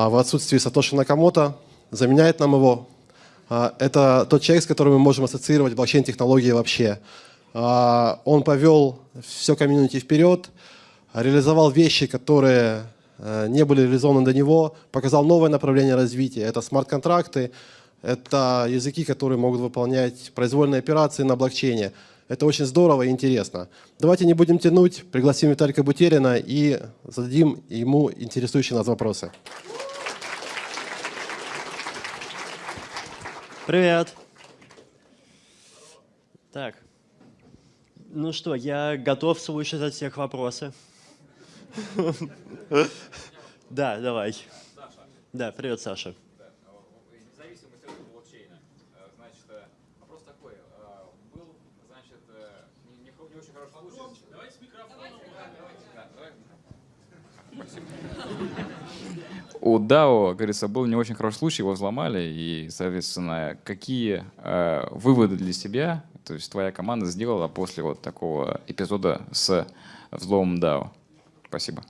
а, в отсутствии Сатоши Накамото, заменяет нам его. А, это тот человек, с которым мы можем ассоциировать блокчейн-технологии вообще. А, он повел все комьюнити вперед, реализовал вещи, которые э, не были реализованы до него, показал новое направление развития. Это смарт-контракты, это языки, которые могут выполнять произвольные операции на блокчейне. Это очень здорово и интересно. Давайте не будем тянуть, пригласим Виталика Бутерина и зададим ему интересующие нас вопросы. Привет. Так. Ну что, я готов слушать от всех вопросы. Да, давай. Да, привет, Саша. У DAO, говорится, был не очень хороший случай, его взломали, и, соответственно, какие э, выводы для себя, то есть твоя команда сделала после вот такого эпизода с взломом DAO? Спасибо.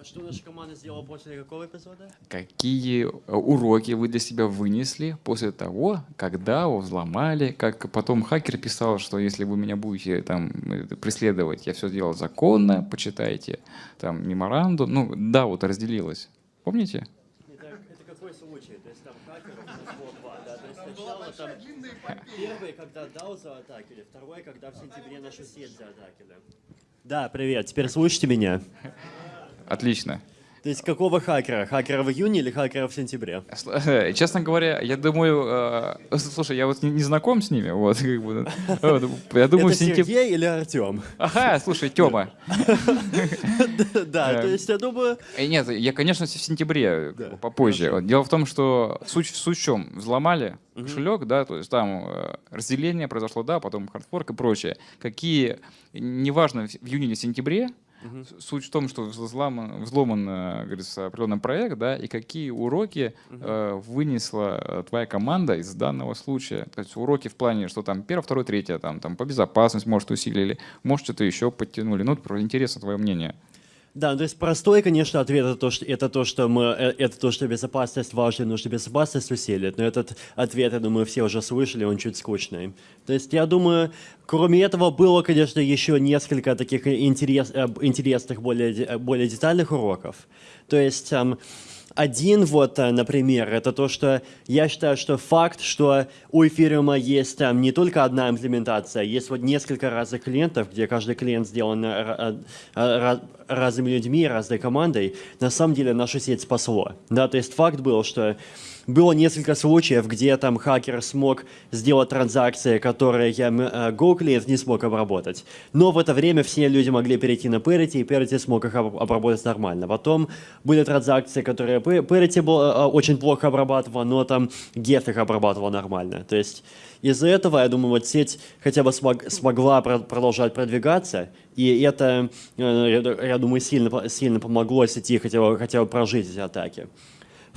А что наша команда сделала после какого эпизода? Какие э, уроки вы для себя вынесли после того, когда DAO взломали, как потом хакер писал, что если вы меня будете там преследовать, я все сделал законно, почитайте там меморандум, ну да, вот разделилось. Помните? Это, это какой случай? То есть там хакеров у нас было два, да? То есть сначала там первый, когда DAO заатакили, второй, когда в сентябре нашу сеть заатакили. Да, привет. Теперь слушайте меня. Отлично. То есть какого хакера? Хакера в июне или хакера в сентябре? Э, честно говоря, я думаю, э, слушай, я вот не, не знаком с ними, вот, как бы, я думаю, Это сентяб... Сергей или Артем? Ага, слушай, Тёма. Да, то есть я думаю... Э, нет, я, конечно, в сентябре, попозже. Дело в том, что суть в чем? Взломали кошелек, да, то есть там разделение произошло, да, потом хардфорк и прочее. Какие, неважно, в июне или сентябре, Угу. Суть в том, что взломан, взломан э, говорится, определенный проект, да, и какие уроки угу. э, вынесла э, твоя команда из данного случая. То есть уроки в плане, что там первое, второе, третье, там, там по безопасности, может, усилили, может, что-то еще подтянули. Ну, интересно твое мнение. Да, то есть простой, конечно, ответ это то, что, это то, что мы, э, это то, что безопасность важна, нужно безопасность усилить. Но этот ответ, я думаю, все уже слышали, он чуть скучный. То есть я думаю, кроме этого было, конечно, еще несколько таких интерес, э, интересных, более, более детальных уроков. То есть один вот, э, например, это то, что я считаю, что факт, что у эфириума есть там не только одна имплементация, есть вот несколько разных клиентов, где каждый клиент сделан э, э, разными людьми, разной командой, на самом деле нашу сеть спасло. Да, то есть факт был, что было несколько случаев, где там хакер смог сделать транзакции, которые э, не смог обработать. Но в это время все люди могли перейти на Parity, и Parity смог их обработать нормально. Потом были транзакции, которые Parity был, э, очень плохо обрабатывал, но там Get их обрабатывал нормально. То есть из-за этого, я думаю, вот сеть хотя бы смог, смогла продолжать продвигаться, и это, э, я думаю, сильно, сильно помогло сети хотя бы, хотя бы прожить эти атаки.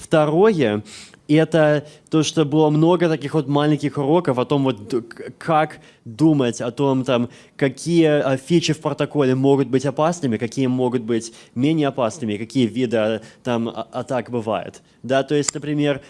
Второе, это то, что было много таких вот маленьких уроков о том, вот, как думать о том, там, какие а, фичи в протоколе могут быть опасными, какие могут быть менее опасными, какие виды там, а, атак бывают. Да, то есть, например,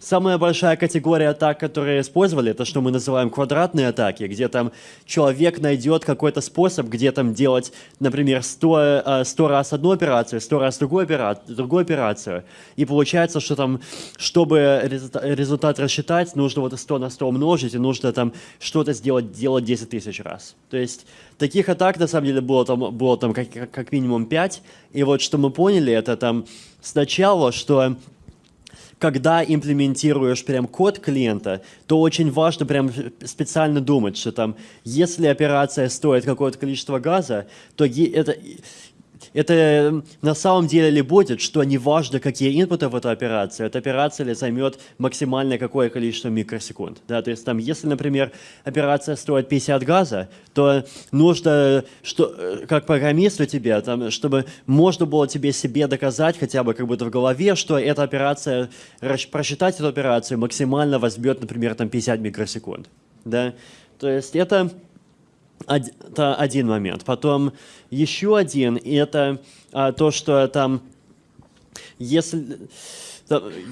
Самая большая категория атак, которые использовали, это что мы называем квадратные атаки, где там человек найдет какой-то способ, где там делать, например, 100, 100 э, раз одну операцию, 100 раз другую операцию, другую операцию. И получается, что там, чтобы результат рассчитать, нужно вот 100 на 100 умножить, и нужно там что-то сделать, делать 10 тысяч раз. То есть таких атак, на самом деле, было там, было там как, как минимум 5. И вот что мы поняли, это там сначала, что когда имплементируешь прям код клиента, то очень важно прям специально думать, что там, если операция стоит какое-то количество газа, то это это на самом деле ли будет, что неважно, какие инпуты в эту операцию, эта операция ли займет максимальное какое количество микросекунд. Да? То есть, там, если, например, операция стоит 50 газа, то нужно, что, э, как программисту тебе, там, чтобы можно было тебе себе доказать хотя бы как будто в голове, что эта операция, просчитать эту операцию максимально возьмет, например, там 50 микросекунд. Да? То есть это это один момент. Потом еще один, и это а, то, что там если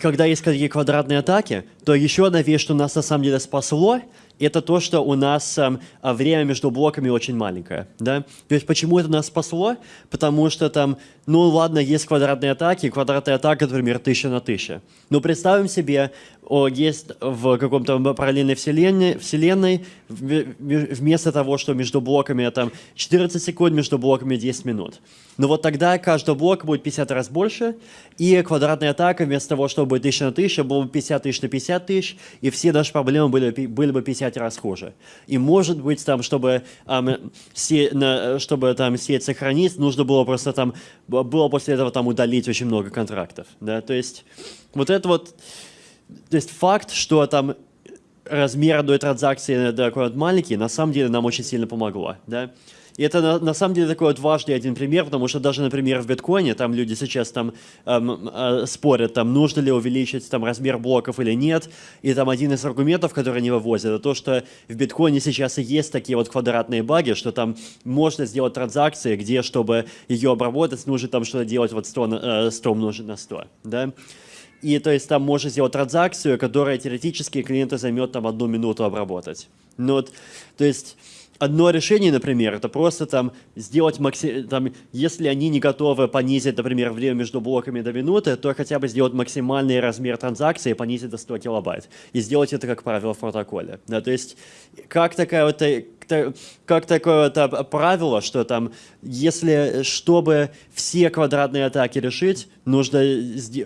когда есть такие квадратные атаки, то еще одна вещь, что нас на самом деле спасло, это то, что у нас э, время между блоками очень маленькое. Да? То есть почему это нас спасло? Потому что там, ну ладно, есть квадратные атаки, квадратная атака, например, 1000 на 1000. Но представим себе, есть в каком-то параллельной вселенной, вселенной вместо того, что между блоками там 14 секунд, между блоками 10 минут. Но вот тогда каждый блок будет 50 раз больше, и квадратная атака вместо того, чтобы 1000 на 1000, было бы 50 тысяч на 50 тысяч, и все наши проблемы были, были бы 50 раз хуже. И может быть, там, чтобы, um, се, на, чтобы там сеть сохранить, нужно было просто там, было после этого там удалить очень много контрактов. Да? То есть вот это вот, то есть факт, что там размер одной транзакции такой вот маленький, на самом деле нам очень сильно помогло. Да? И это на, на самом деле такой вот важный один пример, потому что даже, например, в биткоине, там люди сейчас там эм, э, спорят, там нужно ли увеличить там размер блоков или нет, и там один из аргументов, который они вывозят, это то, что в биткоине сейчас и есть такие вот квадратные баги, что там можно сделать транзакции, где, чтобы ее обработать, нужно там что-то делать вот 100, э, 100 умножить на 100, да, и то есть там можно сделать транзакцию, которая теоретически клиента займет там одну минуту обработать. Ну, вот, то есть одно решение, например, это просто там сделать макси... там, если они не готовы понизить, например, время между блоками до минуты, то хотя бы сделать максимальный размер транзакции и понизить до 100 килобайт. И сделать это, как правило, в протоколе. Да, то есть, как такая вот э, как такое вот правило, что там, если, чтобы все квадратные атаки решить, нужно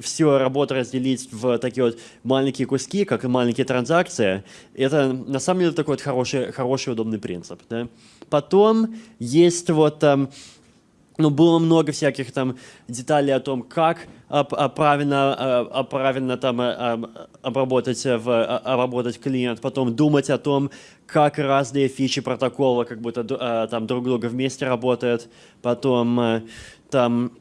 всю работу разделить в такие вот маленькие куски, как маленькие транзакции. Это на самом деле такой вот хороший, хороший удобный принцип. Да? Потом есть вот там, ну, было много всяких там деталей о том, как правильно, правильно там обработать, в, обработать клиент, потом думать о том, как разные фичи протокола как будто там друг друга вместе работают, потом э, там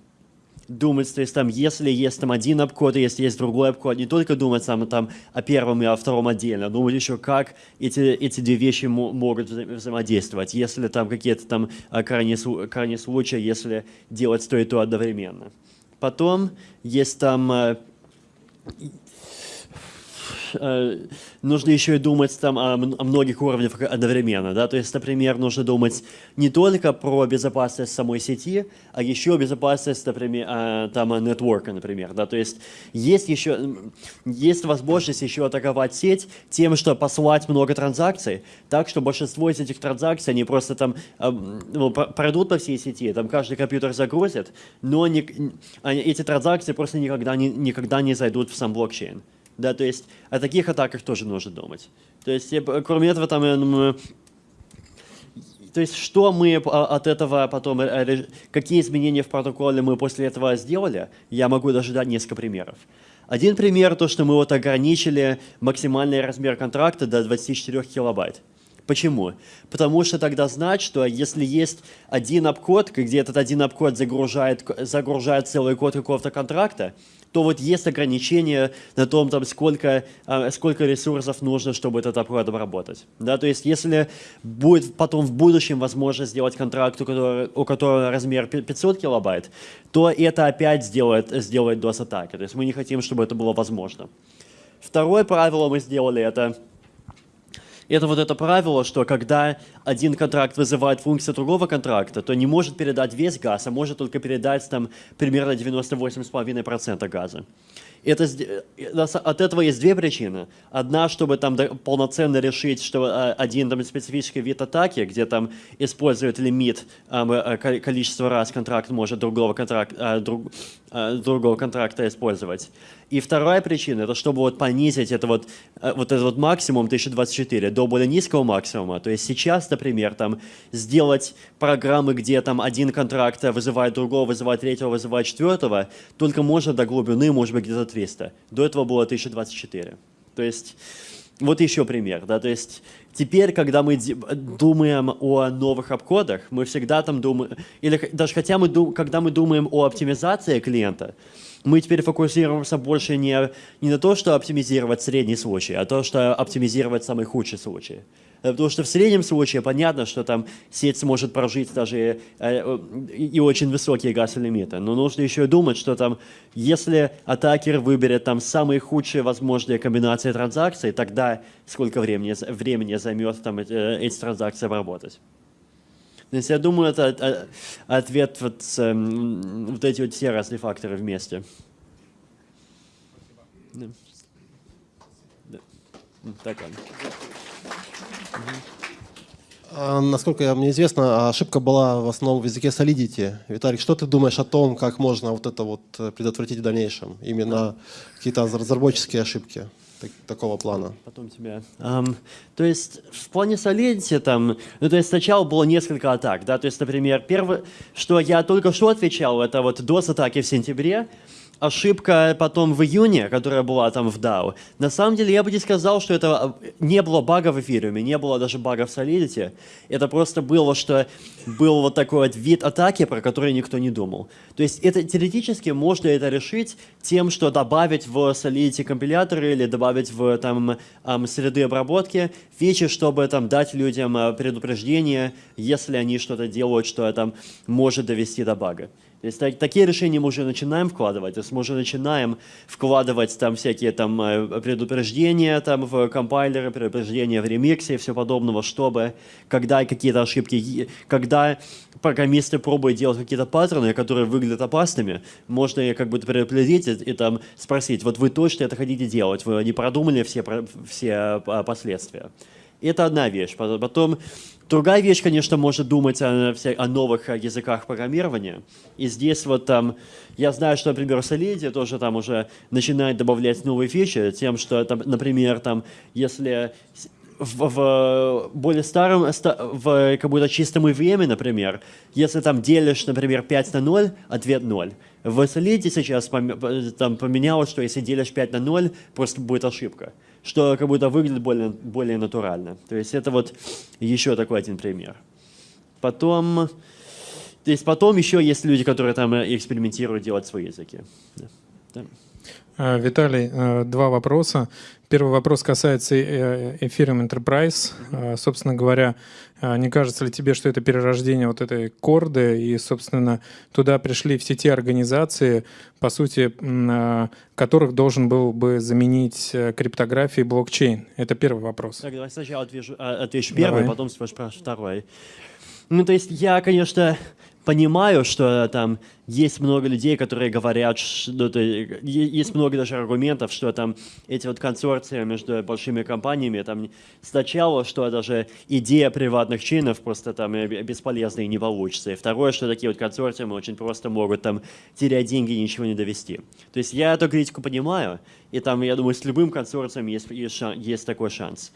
думать, то есть там, если есть там один обкод, если есть другой обкод, не только думать там, там о первом и о втором отдельно, а думать еще, как эти, эти две вещи могут вза взаимодействовать, если там какие-то там э, крайние, крайние случаи, если делать то и то одновременно. Потом есть там э, нужно еще и думать там о, о многих уровнях одновременно. Да? То есть, например, нужно думать не только про безопасность самой сети, а еще безопасность, например, э, там, нетворка, например. Да? То есть есть еще есть возможность еще атаковать сеть тем, что послать много транзакций, так что большинство из этих транзакций, они просто там э, ну, пройдут по всей сети, там каждый компьютер загрузит, но не, эти транзакции просто никогда не, никогда не зайдут в сам блокчейн. Да, то есть о таких атаках тоже нужно думать. То есть, кроме этого, там, я думаю, то есть, что мы от этого потом, э, какие изменения в протоколе мы после этого сделали, я могу даже дать несколько примеров. Один пример, то, что мы вот ограничили максимальный размер контракта до 24 килобайт. Почему? Потому что тогда знать, что если есть один обкод, где этот один обкод загружает, загружает целый код какого-то контракта, то вот есть ограничения на том, там, сколько, а, сколько ресурсов нужно, чтобы этот апгрейд обработать. Да, то есть если будет потом в будущем возможность сделать контракт, у которого, у которого размер 500 килобайт, то это опять сделает, сделает DOS-атаки. То есть мы не хотим, чтобы это было возможно. Второе правило мы сделали, это это вот это правило, что когда один контракт вызывает функцию другого контракта, то не может передать весь газ, а может только передать там примерно 98,5% газа. Это, э, от этого есть две причины. Одна, чтобы там полноценно решить, что а, один там, специфический вид атаки, где там использует лимит э, количества раз контракт может другого, контракт, друг, другого контракта использовать. И вторая причина, это чтобы вот понизить это вот, э, вот этот вот максимум 1024 до более низкого максимума. То есть сейчас, например, там сделать программы, где там один контракт вызывает другого, вызывает третьего, вызывает четвертого, только можно до глубины, может быть, где-то 300. До этого было 1024. То есть вот еще пример, да, то есть теперь, когда мы думаем о новых обходах, мы всегда там думаем, или даже хотя мы, когда мы думаем о оптимизации клиента, мы теперь фокусируемся больше не, не на то, что оптимизировать средний случай, а то, что оптимизировать самый худший случай. Э, потому что в среднем случае понятно, что там сеть сможет прожить даже э, и очень высокие газ-лимиты. Но нужно еще думать, что там, если атакер выберет там самые худшие возможные комбинации транзакций, тогда сколько времени, времени займет там э, эти транзакции обработать. То есть я думаю, это ответ вот, вот эти вот все разные факторы вместе. Да. Да. Так, ладно. А, насколько мне известно, ошибка была в основном в языке Solidity. Виталик, что ты думаешь о том, как можно вот это вот э, предотвратить в дальнейшем? Именно какие-то разработческие ошибки так, такого плана. Потом тебя. Um, то есть в плане Solidity там, ну то есть сначала было несколько атак, да, то есть, например, первое, что я только что отвечал, это вот DOS-атаки в сентябре, ошибка потом в июне, которая была там в DAO, на самом деле я бы не сказал, что это э, не было бага в эфириуме, не было даже бага в Solidity. Это просто было, что был вот такой вот вид атаки, про который никто не думал. То есть это теоретически можно это решить тем, что добавить в Solidity компиляторы или добавить в там среды обработки фичи, чтобы там дать людям э, предупреждение, если они что-то делают, что там может довести до бага. То есть так, такие решения мы уже начинаем вкладывать, то есть мы уже начинаем вкладывать там всякие там э, предупреждения там в компайлеры, предупреждения в ремиксе и все подобного, чтобы когда какие-то ошибки, когда программисты пробуют делать какие-то паттерны, которые выглядят опасными, можно как бы предупредить и, и там спросить, вот вы точно это хотите делать, вы не продумали все, все а, последствия. Это одна вещь. Потом Другая вещь, конечно, может думать о, о новых языках программирования. И здесь вот там, я знаю, что, например, Solidity тоже там уже начинает добавлять новые фичи, тем, что, там, например, там, если в, в более старом, в как будто чистом EVM, например, если там делишь, например, 5 на 0, ответ 0. В Solidity сейчас там поменялось, что если делишь 5 на 0, просто будет ошибка что как будто выглядит более, более натурально. То есть это вот еще такой один пример. Потом, то есть потом еще есть люди, которые там экспериментируют делать свои языки. Да. А, Виталий, э, два вопроса. Первый вопрос касается э, Ethereum Enterprise. А, собственно говоря, не кажется ли тебе, что это перерождение вот этой корды, и, собственно, туда пришли все те организации, по сути, которых должен был бы заменить э, криптографию и блокчейн? Это первый вопрос. Так, давай сначала отвечу, отвечу первый, давай. потом спрашиваю второй. Ну, то есть я, конечно, понимаю, что там есть много людей, которые говорят, что ну, есть много даже аргументов, что там эти вот консорции между большими компаниями, там сначала, что даже идея приватных чинов просто там бесполезна и не получится. И второе, что такие вот консорциумы очень просто могут там терять деньги и ничего не довести. То есть я эту критику понимаю, и там, я думаю, с любым консорциумом есть, есть, есть такой шанс.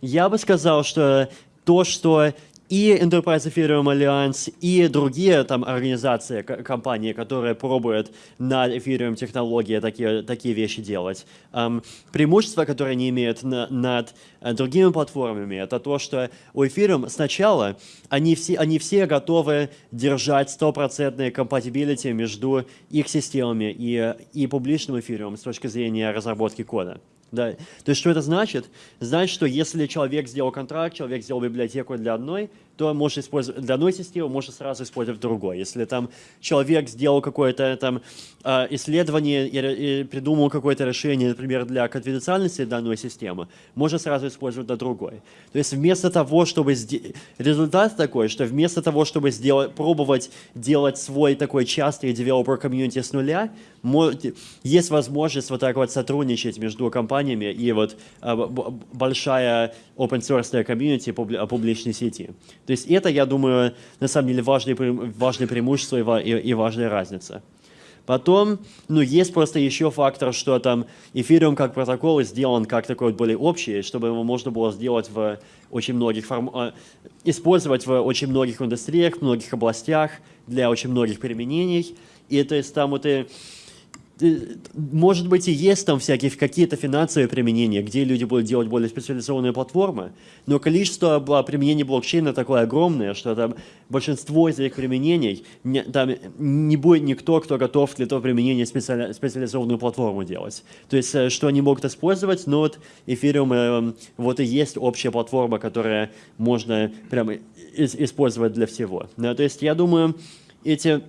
Я бы сказал, что то, что и Enterprise Ethereum Alliance, и другие там организации, компании, которые пробуют на Ethereum технологии такие, такие вещи делать. Um, преимущество, которое они имеют на, над uh, другими платформами, это то, что у Ethereum сначала они все, они все готовы держать стопроцентные compatibility между их системами и, и публичным Ethereum с точки зрения разработки кода. Да. То есть что это значит? Значит, что если человек сделал контракт, человек сделал библиотеку для одной, то может использовать для одной системы, может сразу использовать другой. Если там человек сделал какое-то там а, исследование и придумал какое-то решение, например, для конфиденциальности данной системы, можно сразу использовать для другой. То есть вместо того, чтобы... Результат такой, что вместо того, чтобы сделать, пробовать делать свой такой частый developer комьюнити с нуля, есть возможность вот так вот сотрудничать между компаниями и вот а, большая open source комьюнити публичной сети. То есть это, я думаю, на самом деле важное, важное преимущество и, и, и важная разница. Потом, ну, есть просто еще фактор, что там эфириум как протокол сделан как такой вот более общий, чтобы его можно было сделать в очень многих форм... А, использовать в очень многих индустриях, многих областях, для очень многих применений. И то есть там вот и может быть, и есть там всякие какие-то финансовые применения, где люди будут делать более специализованные платформы, но количество применений блокчейна такое огромное, что там большинство из этих применений, не, там не будет никто, кто готов для этого применения специали, специализованную платформу делать. То есть, э, что они могут использовать, но вот Ethereum э, вот и есть общая платформа, которая можно прямо использовать для всего. Да, то есть, я думаю, эти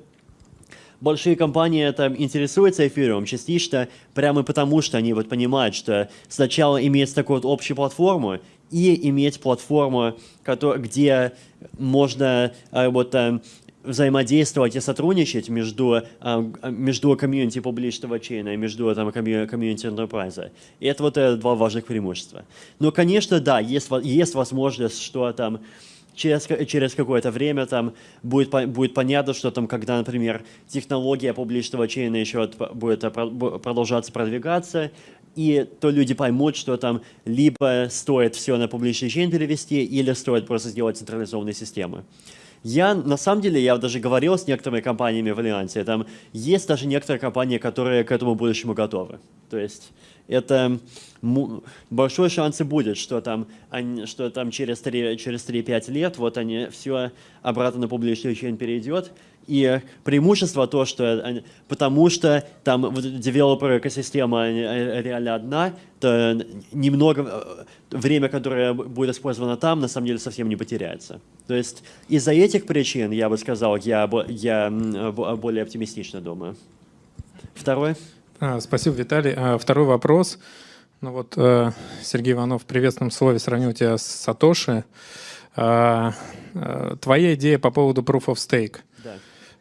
большие компании там интересуются эфиром частично прямо потому, что они вот понимают, что сначала иметь такую вот общую платформу и иметь платформу, где можно а, вот а, взаимодействовать и сотрудничать между, а, между комьюнити публичного чейна и между там, комьюнити enterprise. И это вот это два важных преимущества. Но, конечно, да, есть, есть возможность, что там через, через какое-то время там будет, будет понятно, что там, когда, например, технология публичного чейна еще будет продолжаться продвигаться, и то люди поймут, что там либо стоит все на публичный чейн перевести, или стоит просто сделать централизованные системы. Я, на самом деле, я даже говорил с некоторыми компаниями в Альянсе, там есть даже некоторые компании, которые к этому будущему готовы. То есть это большой шанс и будет, что там, они, что там через 3-5 через лет вот они все обратно на публичный чейн перейдет, и преимущество то, что потому что там девелопер экосистема э, реально одна, то немного э, время, которое будет использовано там, на самом деле совсем не потеряется. То есть из-за этих причин, я бы сказал, я, я более оптимистично думаю. Второй. А, спасибо, Виталий. А, второй вопрос. Ну вот э, Сергей Иванов в приветственном слове сравнил тебя с Сатоши. А, твоя идея по поводу Proof of Stake –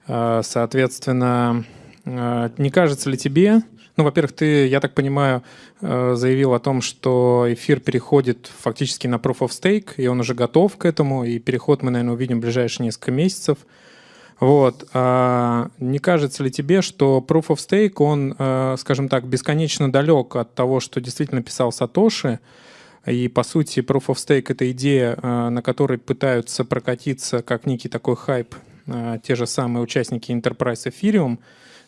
а, соответственно, не кажется ли тебе, ну, во-первых, ты, я так понимаю, а, заявил о том, что эфир переходит фактически на Proof of Stake, и он уже готов к этому, и переход мы, наверное, увидим в ближайшие несколько месяцев. Вот. Не кажется ли тебе, что Proof of Stake, он, скажем так, бесконечно далек от того, что действительно писал Сатоши, и, по сути, Proof of Stake — это идея, на которой пытаются прокатиться как некий такой хайп а, те же самые участники Enterprise Ethereum,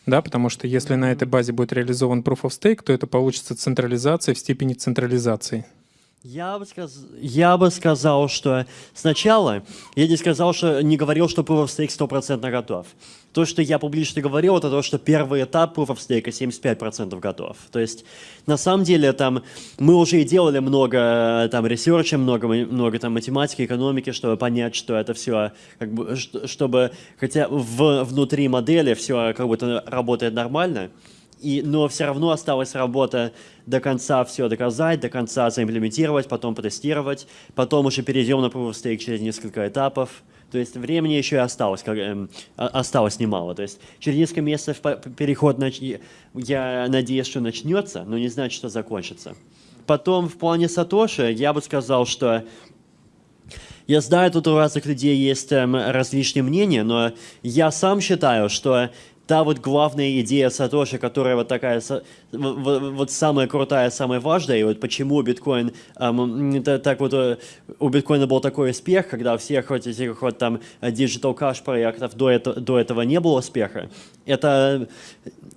да, потому что если на этой базе будет реализован Proof of Stake, то это получится централизация в степени централизации. Я бы, сказ... я бы сказал, что сначала я не сказал, что не говорил, что Proof of Stake 100% готов. То, что я публично говорил, это то, что первый этап Proof of Stake 75% готов. То есть, на самом деле, там, мы уже и делали много там, ресерча, много, много там, математики, экономики, чтобы понять, что это все, как бы, чтобы, хотя в, внутри модели все как будто работает нормально, и, но все равно осталась работа до конца все доказать, до конца заимплементировать, потом протестировать, потом уже перейдем на Proof of Stake через несколько этапов. То есть времени еще и осталось, как, эм, осталось немало. То есть через несколько месяцев переход, нач... я надеюсь, что начнется, но не значит, что закончится. Потом в плане Сатоши я бы сказал, что я знаю, тут у разных людей есть эм, различные мнения, но я сам считаю, что та вот главная идея Сатоши, которая вот такая, вот самая крутая, самая важная, и вот почему биткоин, эм, так вот э, у биткоина был такой успех, когда всех вот этих вот там digital cash проектов до, этого, до этого не было успеха, это,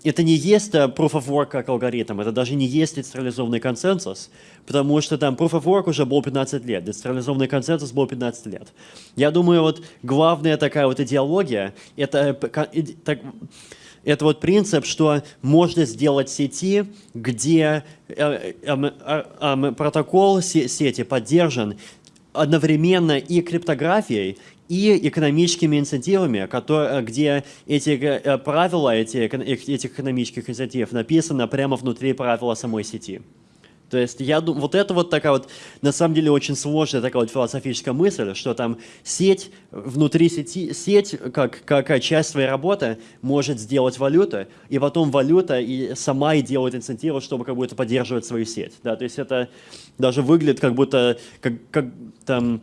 это не есть э, proof of work как алгоритм, это даже не есть децентрализованный консенсус, потому что там proof of work уже был 15 лет, децентрализованный консенсус был 15 лет. Я думаю, вот главная такая вот идеология, это, так, это вот принцип, что можно сделать сети, где э, э, э, протокол сети поддержан одновременно и криптографией, и экономическими инцентивами, которые, где эти правила эти, этих экономических инцентивов написаны прямо внутри правила самой сети. То есть я думаю, вот это вот такая вот, на самом деле, очень сложная такая вот философическая мысль, что там сеть, внутри сети, сеть, как, как часть своей работы, может сделать валюту, и потом валюта и сама и делает инцентивы, чтобы как будто поддерживать свою сеть. Да? То есть это даже выглядит как будто, как, как там,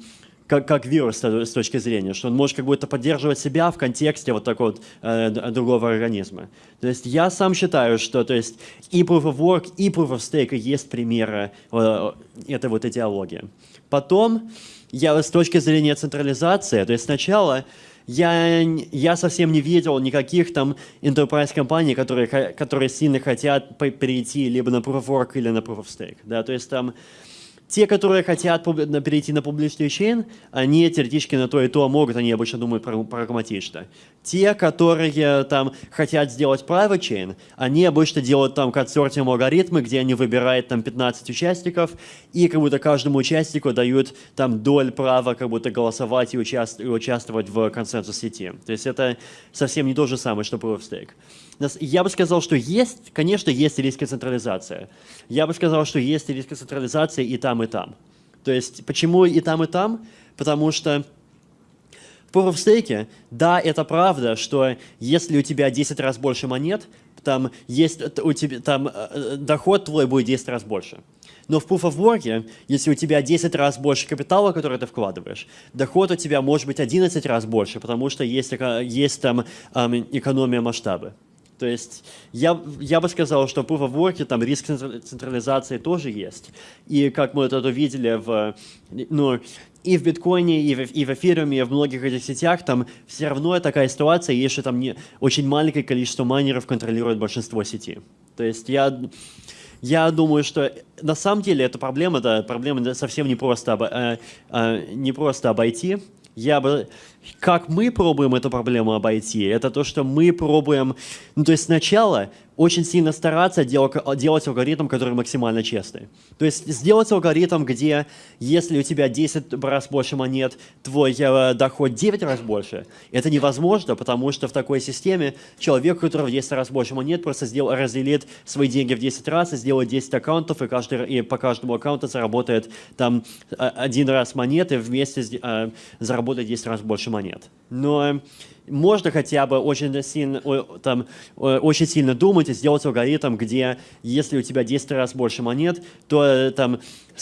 как, как вирус с точки зрения, что он может как будто поддерживать себя в контексте вот такого вот, э, другого организма. То есть я сам считаю, что то есть и Proof of Work, и Proof of Stake есть примеры э, этой вот идеологии. Потом, я с точки зрения централизации, то есть сначала я, я совсем не видел никаких там enterprise компаний, которые, которые сильно хотят перейти либо на Proof of Work или на Proof of Stake. Да? То есть там те, которые хотят перейти на публичный чейн, они теоретически на то и то могут, они обычно думают прагматично. Те, которые там хотят сделать private chain, они обычно делают там консортиум алгоритмы, где они выбирают там 15 участников, и как будто каждому участнику дают там доль права как будто голосовать и, участ и участвовать в консенсус сети. То есть это совсем не то же самое, что Proof of Stake. Я бы сказал, что есть, конечно, есть риски централизации. Я бы сказал, что есть риски централизации и там, и там. То есть почему и там, и там? Потому что в Proof of да, это правда, что если у тебя 10 раз больше монет, там, есть, у тебя, там э, доход твой будет 10 раз больше. Но в Proof of Work, если у тебя 10 раз больше капитала, который ты вкладываешь, доход у тебя может быть 11 раз больше, потому что есть, есть там эм, экономия масштаба. То есть я, я бы сказал, что Proof of Work там риск централизации тоже есть. И как мы это видели в, ну, и в биткоине, и в, и в эфируме, и в многих этих сетях, там все равно такая ситуация, если там не, очень маленькое количество майнеров контролирует большинство сети. То есть я, я думаю, что на самом деле эта проблема, да, проблема совсем не просто, об, э, э, не просто обойти. Я бы как мы пробуем эту проблему обойти, это то, что мы пробуем, ну то есть сначала очень сильно стараться делать, алгоритм, который максимально честный. То есть сделать алгоритм, где если у тебя 10 раз больше монет, твой э, доход 9 раз больше, это невозможно, потому что в такой системе человек, у которого 10 раз больше монет, просто сделал, разделит свои деньги в 10 раз и сделает 10 аккаунтов, и, каждый, и по каждому аккаунту заработает там э, один раз монеты, вместе э, заработает 10 раз больше монет. Но можно хотя бы очень сильно, там, очень сильно думать и сделать алгоритм, где если у тебя 10 раз больше монет, то э, там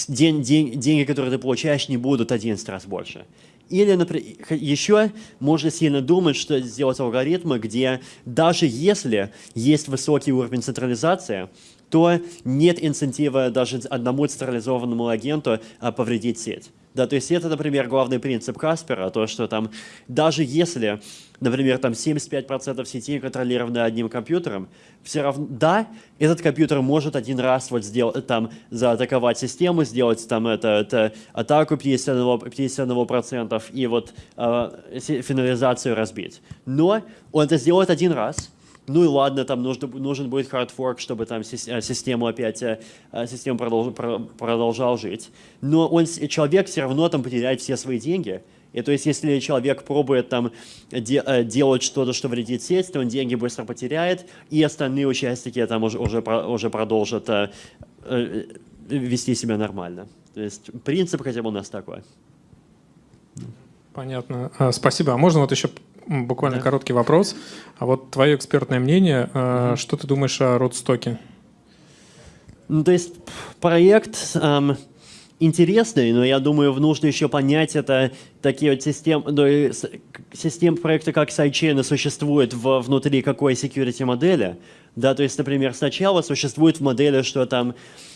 день, день, деньги, которые ты получаешь, не будут 11 раз больше. Или, например, еще можно сильно думать, что сделать алгоритмы, где даже если есть высокий уровень централизации, то нет инцентива даже одному централизованному агенту а, повредить сеть. Да, то есть это, например, главный принцип Каспера, то, что там даже если, например, там 75% сети контролированы одним компьютером, все равно, да, этот компьютер может один раз вот сделать, там, заатаковать систему, сделать там это, это атаку 51%, 51% и вот э, финализацию разбить. Но он это сделает один раз, ну и ладно, там нужно, нужен будет хардфорк, чтобы там э, систему опять, э, э, система продолж, продолжал жить. Но он, человек все равно там потеряет все свои деньги. И то есть, если человек пробует там де, делать что-то, что вредит сеть, то он деньги быстро потеряет, и остальные участники там уже, уже, уже продолжат э, вести себя нормально. То есть принцип хотя бы у нас такой. Понятно. А, спасибо. А можно вот еще буквально да. короткий вопрос. А вот твое экспертное мнение, угу. что ты думаешь о родстоке? Ну, то есть проект эм, интересный, но я думаю, нужно еще понять это такие вот системы, ну, систем проекта как сайдчейна существует в, внутри какой security модели. Да, то есть, например, сначала существует в модели, что там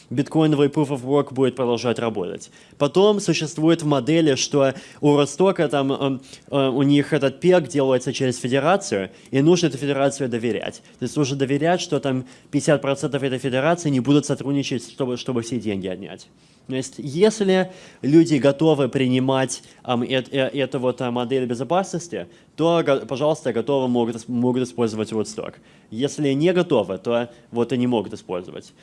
биткоиновый Proof of Work будет продолжать работать. Потом существует в модели, что у Ростока там э, э, у них этот пек делается через федерацию, и нужно эту федерацию доверять. То есть нужно доверять, что там 50% этой федерации не будут сотрудничать, чтобы, чтобы все деньги отнять. То есть, если люди готовы принимать эм, э, э, эту вот э, модель безопасности, то, пожалуйста, готовы могут, могут использовать Woodstock. Если не готовы, то вот и не могут использовать.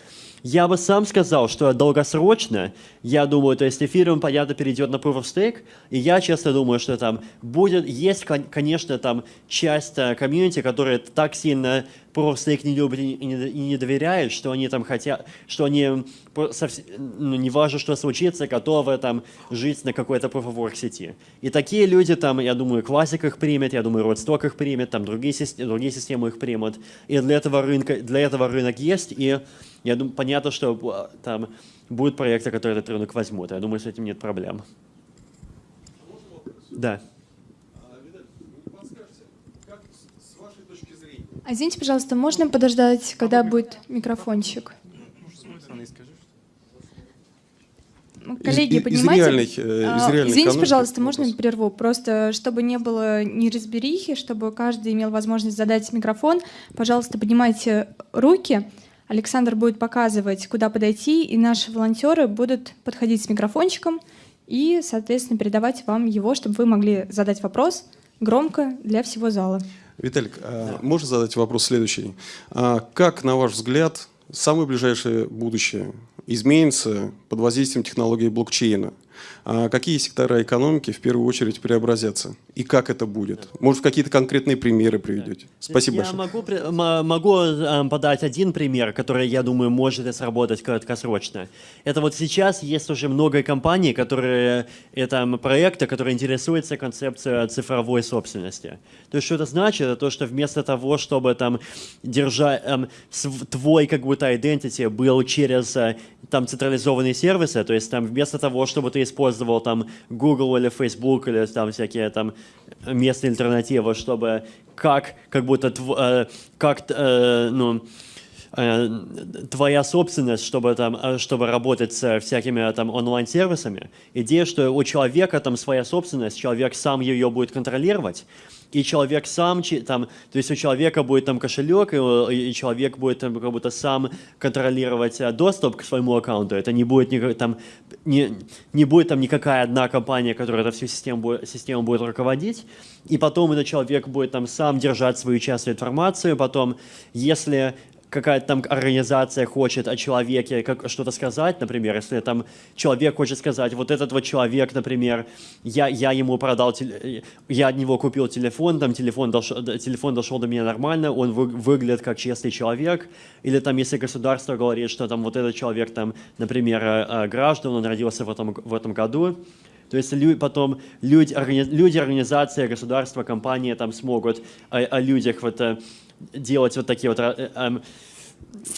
Я бы сам сказал, что долгосрочно, я думаю, то есть эфириум, понятно, перейдет на Proof of Stake, и я честно думаю, что там будет, есть, конечно, там часть э, комьюнити, которая так сильно Of Stake не любит и не, доверяет, что они там хотят, что они, ну, не важно, что случится, готовы там жить на какой-то Proof сети. И такие люди там, я думаю, классик их примет, я думаю, Родсток их примет, там другие, другие системы их примут. И для этого, рынка, для этого рынок есть, и я думаю, понятно, что а, там будут проекты, которые этот рынок возьмут. Я думаю, с этим нет проблем. Да. А извините, пожалуйста, можно подождать, когда будет микрофончик? Коллеги, из, поднимайте. Из реальных, э, из реальной Извините, экономики пожалуйста, вопрос. можно прерву? Просто, чтобы не было неразберихи, чтобы каждый имел возможность задать микрофон, пожалуйста, поднимайте руки. Александр будет показывать, куда подойти, и наши волонтеры будут подходить с микрофончиком и, соответственно, передавать вам его, чтобы вы могли задать вопрос громко для всего зала. Виталик, а можно задать вопрос следующий? А Как, на ваш взгляд, самое ближайшее будущее изменится под воздействием технологии блокчейна? А Какие сектора экономики в первую очередь преобразятся? И как это будет? Может, какие-то конкретные примеры приведете? Спасибо я большое. Могу, при- м- могу э, подать один пример, который, я думаю, может сработать краткосрочно. Это вот сейчас есть уже много компаний, которые, это проекты, которые интересуются концепцией цифровой собственности. То есть что это значит? Это то, что вместо того, чтобы там держать, эм, твой как будто identity был через э, там централизованные сервисы, то есть там вместо того, чтобы ты использовал там Google или Facebook или там всякие там местные альтернативы, чтобы как как будто э, как э, ну э, твоя собственность, чтобы там, э, чтобы работать с всякими там онлайн-сервисами. Идея, что у человека там своя собственность, человек сам ее будет контролировать, и человек сам, там, то есть у человека будет там кошелек, и, у- и человек будет там как будто сам контролировать э, доступ к своему аккаунту. Это не будет никак, там, не, не будет там никакая одна компания, которая эту всю систему, систему будет руководить, и потом этот человек будет там сам держать свою часть информации, потом, если какая-то там организация хочет о человеке как, что-то сказать, например, если там человек хочет сказать, вот этот вот человек, например, я, я ему продал, теле- я от него купил телефон, там телефон дошел, д- телефон дошел до меня нормально, он вы- выглядит как честный человек, или там если государство говорит, что там вот этот человек там, например, э, э, граждан, он родился в этом, в этом году, то есть лю- потом люди, органи- люди, организации, государства, компании там смогут о, о людях вот, э, делать вот такие вот э, эм,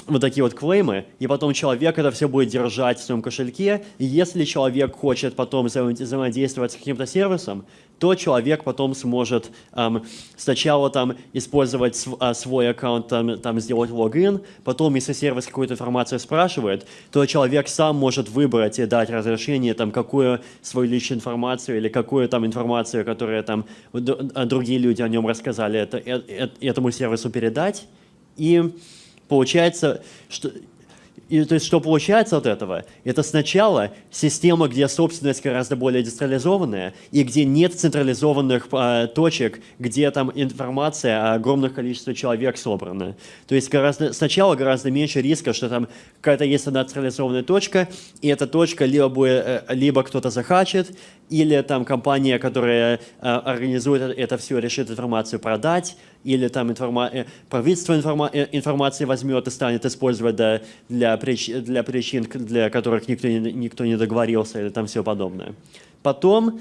вот такие вот клеймы, и потом человек это все будет держать в своем кошельке, и если человек хочет потом взаим- взаимодействовать с каким-то сервисом, то человек потом сможет эм, сначала там использовать св- а, свой аккаунт, там, там сделать логин, потом, если сервис какую-то информацию спрашивает, то человек сам может выбрать и дать разрешение, там, какую свою личную информацию или какую там информацию, которая там а, другие люди о нем рассказали, это, э- э- этому сервису передать, и получается, что и, то есть, что получается от этого? Это сначала система, где собственность гораздо более децентрализованная, и где нет централизованных а, точек, где там информация о огромных количестве человек собрана. То есть гораздо, сначала гораздо меньше риска, что там какая-то есть одна централизованная точка, и эта точка либо, будет, э, либо кто-то захачит, или там компания, которая э, организует это все, решит информацию продать, или там информа- э, правительство информа- э, информации возьмет и станет использовать для, для, прич- для причин, для которых никто не, никто не договорился, или там все подобное. Потом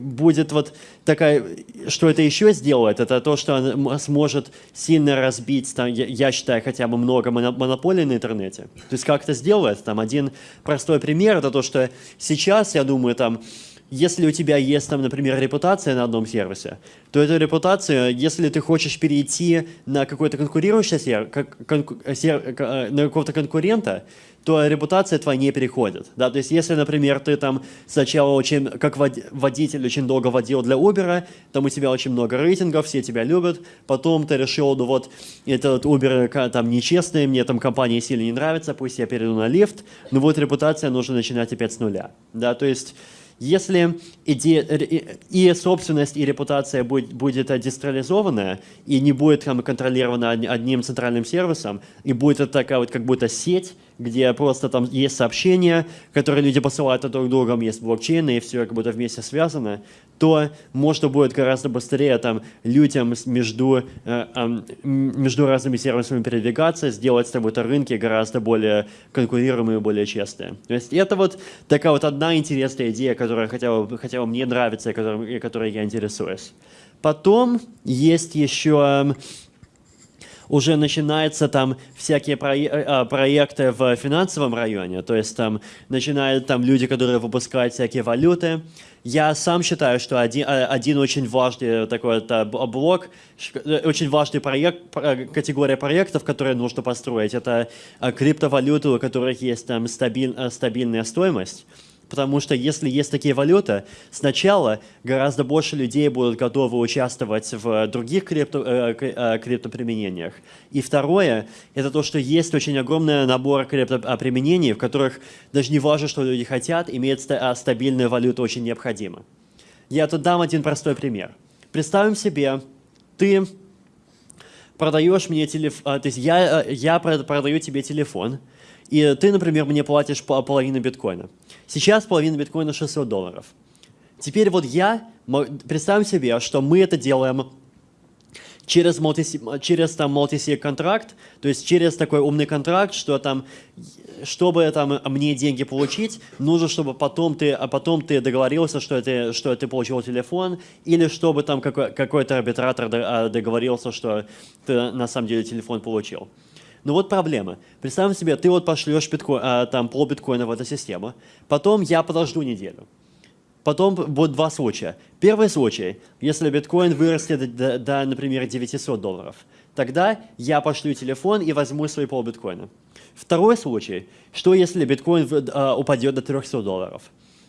будет вот такая, что это еще сделает, это то, что она сможет сильно разбить, там, я, считаю, хотя бы много моно- монополий на интернете. То есть как это сделает? Там один простой пример, это то, что сейчас, я думаю, там, если у тебя есть, там, например, репутация на одном сервисе, то эту репутацию, если ты хочешь перейти на какой-то конкурирующий сервис, на какого-то конкурента, то репутация твоя не переходит. Да? То есть, если, например, ты там сначала очень, как вод- водитель очень долго водил для Uber, там у тебя очень много рейтингов, все тебя любят, потом ты решил, ну вот, этот Uber там нечестный, мне там компания сильно не нравится, пусть я перейду на лифт, ну вот репутация нужно начинать опять с нуля. Да? То есть, если иде- и собственность, и репутация будет, будет э, децентрализованная, и не будет там, контролирована од- одним центральным сервисом, и будет это такая вот как будто сеть, где просто там есть сообщения, которые люди посылают друг другу, есть блокчейн, и все как будто вместе связано, то можно будет гораздо быстрее там людям между, э, между разными сервисами передвигаться, сделать как будто рынки гораздо более конкурируемые, более честные. То есть это вот такая вот одна интересная идея, которая хотя бы, хотя бы мне нравится, и которой, которой я интересуюсь. Потом есть еще м, уже начинаются там всякие проe- э, проекты в финансовом районе, то есть там начинают там люди, которые выпускают всякие валюты. Я сам считаю, что один, э, один очень важный такой э, б- блок, э, очень важный проект, про- категория проектов, которые нужно построить, это криптовалюты, у которых есть там стабиль- стабильная стоимость. Потому что если есть такие валюты, сначала гораздо больше людей будут готовы участвовать в других крипто, э, э, криптоприменениях. И второе, это то, что есть очень огромный набор криптоприменений, в которых даже не важно, что люди хотят, иметь а, стабильную валюту очень необходимо. Я тут дам один простой пример. Представим себе, ты продаешь мне телефон, то есть я, э, я продаю тебе телефон, и ты, например, мне платишь половину биткоина. Сейчас половина биткоина 600 долларов. Теперь вот я, представим себе, что мы это делаем через, multi, через там multi контракт, то есть через такой умный контракт, что там, чтобы там мне деньги получить, нужно, чтобы потом ты, а потом ты договорился, что ты, что ты получил телефон, или чтобы там какой, какой-то арбитратор а, договорился, что ты на самом деле телефон получил. Но вот проблема. Представим себе, ты вот пошлешь биткоин, а, там пол биткоина в эту систему, потом я подожду неделю. Потом будет два случая. Первый случай, если биткоин вырастет до, до, например, 900 долларов, тогда я пошлю телефон и возьму свой пол биткоина. Второй случай, что если биткоин а, упадет до 300 долларов,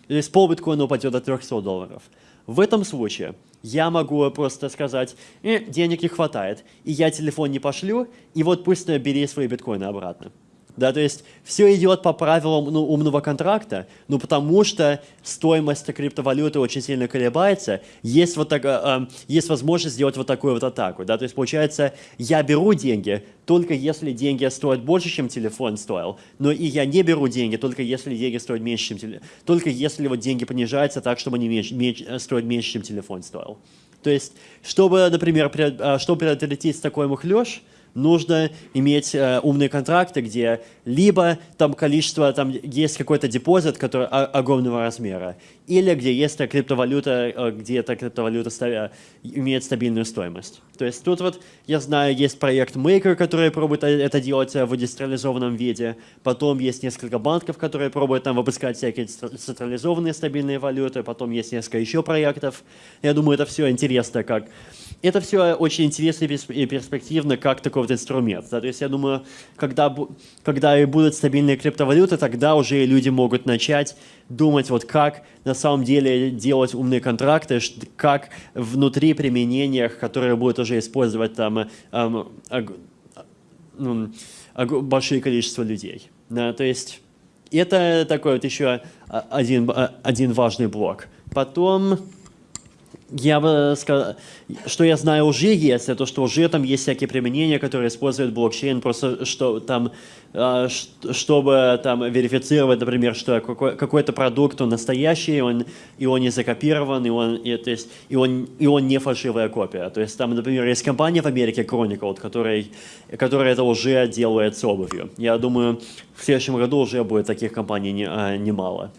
то есть пол биткоина упадет до 300 долларов. В этом случае я могу просто сказать, э, денег не хватает, и я телефон не пошлю, и вот пусть бери свои биткоины обратно. Да, то есть все идет по правилам ну, умного контракта, ну потому что стоимость криптовалюты очень сильно колебается, есть, вот так, э, э, есть возможность сделать вот такую вот атаку. Да? То есть получается, я беру деньги только если деньги стоят больше, чем телефон стоил, но и я не беру деньги только если деньги стоят меньше, чем телефон, только если вот деньги понижаются так, чтобы они меньше, меньше, э, стоят меньше, чем телефон стоил. То есть, чтобы, например, э, чтобы предотвратить такой мухлёж, нужно иметь э, умные контракты, где либо там количество, там есть какой-то депозит, который огромного размера, или где есть криптовалюта, э, где эта криптовалюта ставя, имеет стабильную стоимость. То есть тут вот, я знаю, есть проект Maker, который пробует э, это делать э, в децентрализованном виде, потом есть несколько банков, которые пробуют там выпускать всякие централизованные стабильные валюты, потом есть несколько еще проектов. Я думаю, это все интересно, как это все очень интересно и перспективно, как такой вот инструмент. Да? То есть я думаю, когда, когда будут стабильные криптовалюты, тогда уже люди могут начать думать, вот как на самом деле делать умные контракты, как внутри применениях, которые будут уже использовать там эм, ну, большое количество людей. Да? То есть это такой вот еще один, один важный блок. Потом я бы сказал, что я знаю уже есть, это что уже там есть всякие применения, которые используют блокчейн, просто что там, а, чтобы там верифицировать, например, что какой-то продукт, он настоящий, он, и он не закопирован, и он, и, то есть, и, он, и он не фальшивая копия. То есть там, например, есть компания в Америке Chronicle, которая, которая это уже делает с обувью. Я думаю, в следующем году уже будет таких компаний а, немало.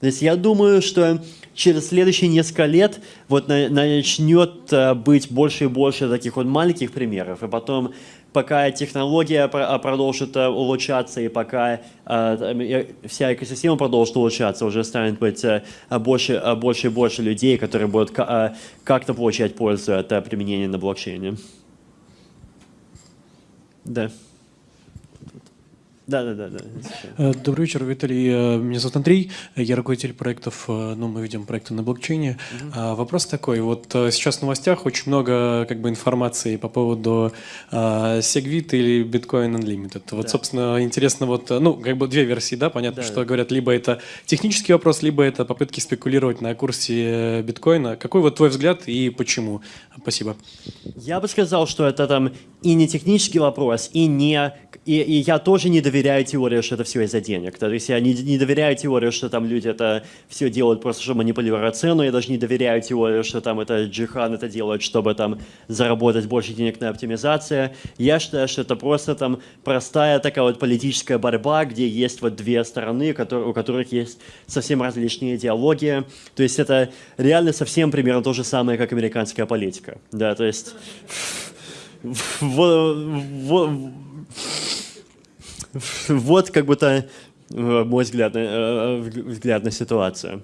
То есть я думаю, что через следующие несколько лет вот начнет э, быть больше и больше таких вот маленьких примеров, и потом, пока технология а, продолжит э, улучшаться, и пока э, вся экосистема продолжит улучшаться, уже станет быть больше, больше и больше людей, которые будут как-то получать пользу от применения на блокчейне. Да. Да, да, да, да. Добрый вечер, Виталий. Э, меня зовут Андрей. Я руководитель проектов, э, ну, мы ведем проекты на блокчейне. Угу. Вопрос такой. Вот э, сейчас в новостях очень много как бы информации по поводу Segwit или Bitcoin Unlimited. Вот, да. собственно, интересно, вот, ну, как бы две версии, да, понятно, да, что да. говорят, либо это технический вопрос, либо это попытки спекулировать на курсе биткоина. Какой вот твой взгляд и почему? Спасибо. Я бы сказал, что это там и не технический вопрос, и не и, и я тоже не доверяю теории, что это все из-за денег. То есть я не, не доверяю теории, что там люди это все делают просто, чтобы манипулировать цену. Я даже не доверяю теории, что там это Джихан это делает, чтобы там заработать больше денег на оптимизации. Я считаю, что это просто там простая такая вот политическая борьба, где есть вот две стороны, которые, у которых есть совсем различные идеологии. То есть это реально совсем примерно то же самое, как американская политика. Да, то есть... вот как будто э, мой взгляд на, э, взгляд на ситуацию.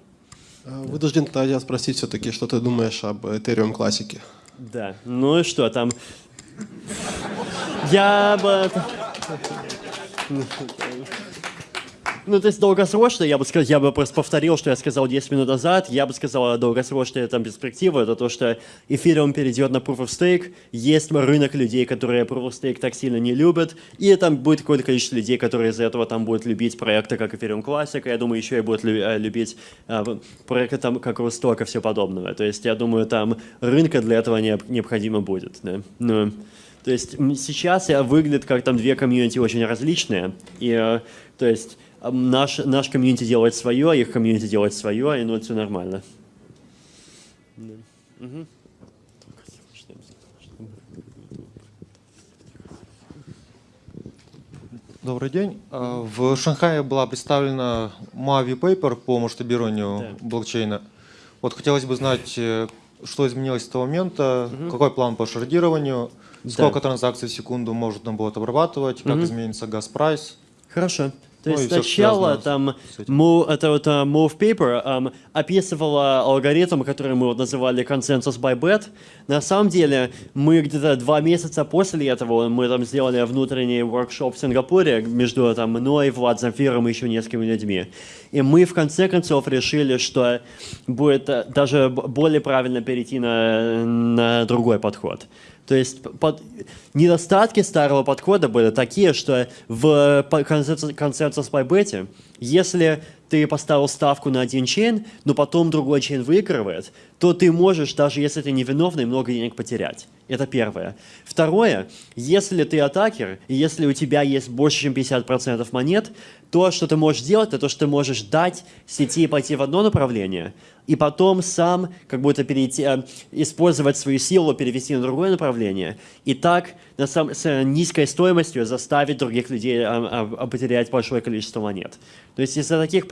Э, вынужден тогда спросить все-таки, что ты думаешь об Ethereum классике? Да, ну и что там? Я бы... Ну, то есть долгосрочно, я бы сказал, я бы просто повторил, что я сказал 10 минут назад, я бы сказал, долгосрочная там перспектива, это то, что эфириум перейдет на Proof of Stake, есть рынок людей, которые Proof of Stake так сильно не любят, и там будет какое-то количество людей, которые из-за этого там будут любить проекты, как Ethereum Classic, я думаю, еще и будут э, любить а, проекты там, как Русток и все подобное. То есть я думаю, там рынка для этого необходимо будет. Да? Ну, то есть сейчас выглядит как там две комьюнити очень различные, и э, то есть наш, наш комьюнити делает свое, их комьюнити делает свое, и ну, это все нормально. Да. Угу. Добрый день. А, в Шанхае была представлена Mavi Paper по масштабированию да. блокчейна. Вот хотелось бы знать, э, что изменилось с того момента, угу. какой план по шардированию, сколько да. транзакций в секунду можно будет обрабатывать, как угу. изменится газ-прайс. Хорошо. То ну, есть сначала там move, это вот uh, Move Paper um, описывала алгоритм, который мы вот называли Consensus by Bet. На самом деле мы где-то два месяца после этого мы там сделали внутренний воркшоп в Сингапуре между там мной, Влад Замфиром и еще несколькими людьми. И мы в конце концов решили, что будет э, даже более правильно перейти на, на другой подход. То есть под... недостатки старого подхода были такие, что в по бете, если ты поставил ставку на один чейн, но потом другой чейн выигрывает, то ты можешь, даже если ты невиновный, много денег потерять. Это первое. Второе, если ты атакер, если у тебя есть больше, чем 50% монет, то, что ты можешь делать, это то, что ты можешь дать сети пойти в одно направление, и потом сам как будто перейти, э, использовать свою силу, перевести на другое направление, и так на сам, с низкой стоимостью заставить других людей э, э, потерять большое количество монет. То есть из-за таких,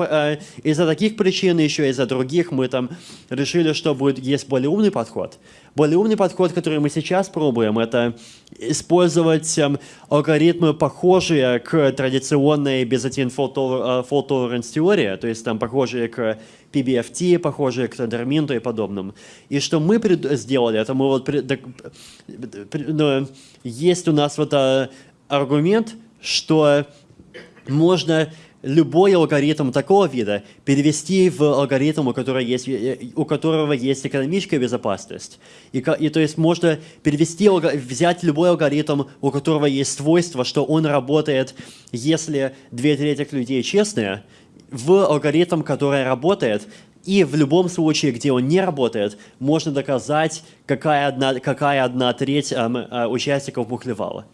из-за таких причин, еще из-за других, мы там решили, что будет, есть более умный подход. Более умный подход, который мы сейчас пробуем, это использовать эм, алгоритмы, похожие к традиционной Byzantine fault tolerance теории, то есть там похожие к PBFT, похожие к Тендерминту и подобным. И что мы сделали, это мы вот... Ну, есть у нас вот а, аргумент, что можно любой алгоритм такого вида перевести в алгоритм, у которого есть, э, у которого есть экономическая безопасность. И, и то есть можно перевести, взять любой алгоритм, у которого есть свойство, что он работает, если две трети людей честные, в алгоритм, который работает, и в любом случае, где он не работает, можно доказать, какая одна, какая одна треть эм, э, участников мухлевала.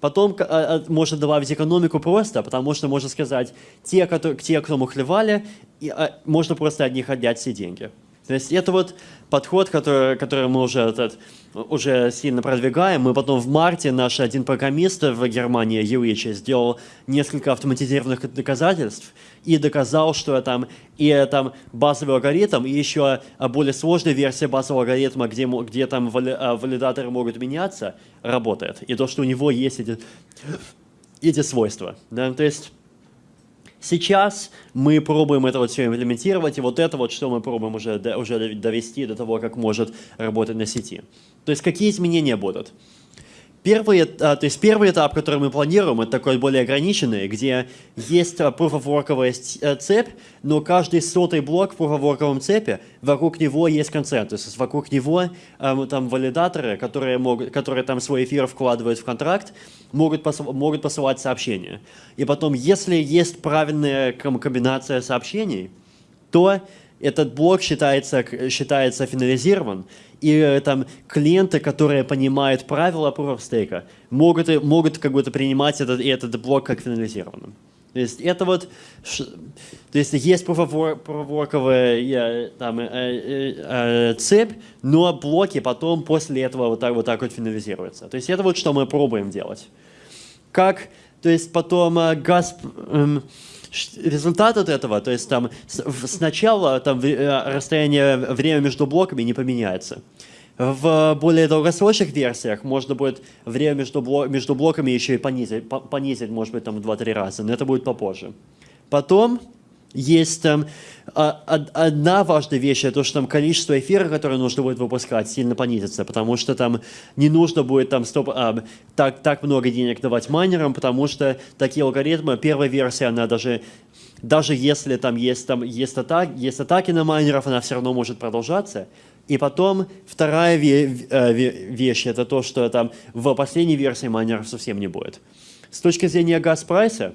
Потом э, э, можно добавить экономику просто, потому что можно сказать, те, которые, те кто мухлевали, и, э, можно просто от них отнять все деньги. То есть это вот подход, который, который мы уже, этот, уже сильно продвигаем. Мы потом в марте наш один программист в Германии, Юрич, сделал несколько автоматизированных доказательств и доказал, что там и там базовый алгоритм, и еще более сложная версия базового алгоритма, где, где там валидаторы могут меняться, работает. И то, что у него есть эти, эти свойства. Да? То есть сейчас мы пробуем это вот все имплементировать, и вот это вот, что мы пробуем уже, уже довести до того, как может работать на сети. То есть какие изменения будут? Первый, а, то есть первый этап, который мы планируем, это такой более ограниченный, где есть а, proof of work цепь, но каждый сотый блок в proof of work цепи, вокруг него есть консенсус, вокруг него эм, там валидаторы, которые, могут, которые там свой эфир вкладывают в контракт, могут, пос, могут посылать сообщения. И потом, если есть правильная комбинация сообщений, то этот блок считается, считается финализирован, и э, там клиенты, которые понимают правила Proof of Stake, могут, могут как будто принимать этот, этот блок как финализированным. То есть это вот, то есть есть проворковая там, э, э, э, цепь, но блоки потом после этого вот так вот, так вот финализируются. То есть это вот что мы пробуем делать. Как, то есть потом э, э, результат от этого, то есть там сначала там э, расстояние, время между блоками не поменяется. В более долгосрочных версиях можно будет время между, блок, между блоками еще и понизить, понизить, может быть, там в 2-3 раза, но это будет попозже. Потом есть там а, одна важная вещь, это то, что там количество эфира, которое нужно будет выпускать, сильно понизится, потому что там не нужно будет там стоп, а, так, так много денег давать майнерам, потому что такие алгоритмы, первая версия, она даже даже если там есть, там есть, атак, есть атаки на майнеров, она все равно может продолжаться. И потом вторая э, вещь, это то, что там в последней версии майнеров совсем не будет. С точки зрения газ-прайса,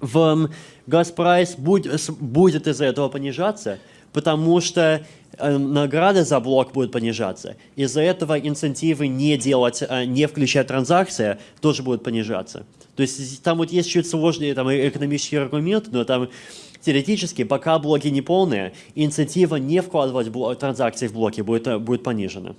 в газ-прайс будет, будет из-за этого понижаться, потому что э, награда за блок будет понижаться. Из-за этого инцентивы не делать, э, не включать транзакции тоже будут понижаться. То есть там вот есть чуть сложнее там, экономический аргумент, но там теоретически, пока блоки не полные, инициатива не вкладывать транзакции в блоки будет, э, будет понижена.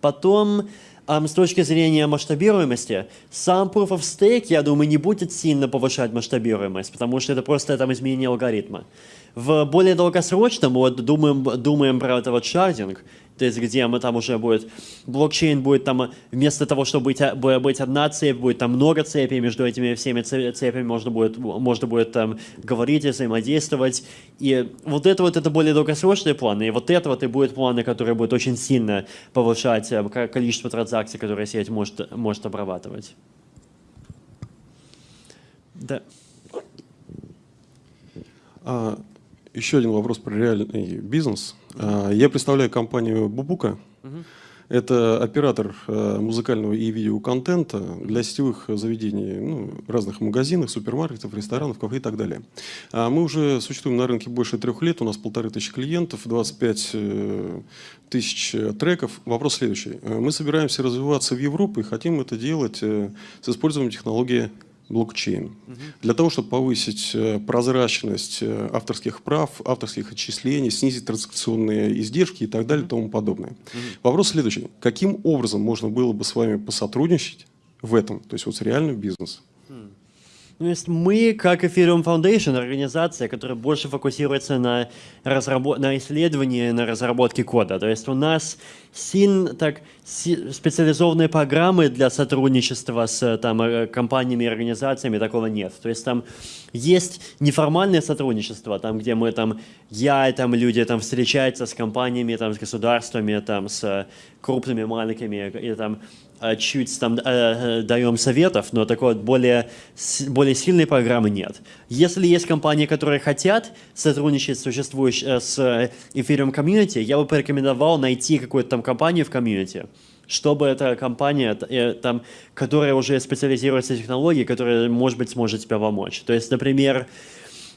Потом, эм, с точки зрения масштабируемости, сам Proof of Stake, я думаю, не будет сильно повышать масштабируемость, потому что это просто там изменение алгоритма. В более долгосрочном, вот думаем, думаем про это вот шардинг, то есть где мы там уже будет, блокчейн будет там, вместо того, чтобы быть, быть одна цепь, будет там много цепей, между этими всеми цепями можно будет, можно будет там говорить и взаимодействовать. И вот это вот, это более долгосрочные планы, и вот это вот и будет планы, которые будут очень сильно повышать э, количество транзакций, которые сеть может, может обрабатывать. Да. А, еще один вопрос про реальный бизнес. А, я представляю компанию Бубука. Это оператор а, музыкального и видеоконтента для сетевых заведений, ну, разных магазинов, супермаркетов, ресторанов, кафе и так далее. Мы уже существуем на рынке больше трех лет, у нас полторы тысячи клиентов, 25 э, тысяч треков. Вопрос следующий. Мы собираемся развиваться в Европу и хотим это делать э, с использованием технологии блокчейн. Угу. Для того, чтобы повысить э, прозрачность э, авторских прав, авторских отчислений, снизить транзакционные издержки и так далее и тому подобное. Угу. Вопрос следующий. Каким образом можно было бы с вами посотрудничать в этом, то есть вот с реальным бизнесом? Ну, есть мы, как Ethereum Foundation, организация, которая больше фокусируется на, разработ... на исследовании, на разработке кода. То есть у нас сильно так специализованные программы для сотрудничества с там, э, компаниями и организациями, такого нет. То есть там есть неформальное сотрудничество, там, где мы, там, я и там, люди там, встречаются с компаниями, там, с государствами, там, с крупными, маленькими, и там чуть там э, э, даем советов, но такой вот более, более сильной программы нет. Если есть компании, которые хотят сотрудничать с существующей, с Ethereum комьюнити, я бы порекомендовал найти какую-то там компанию в комьюнити, чтобы эта компания, там, которая уже специализируется в технологии, которая, может быть, сможет тебе помочь. То есть, например,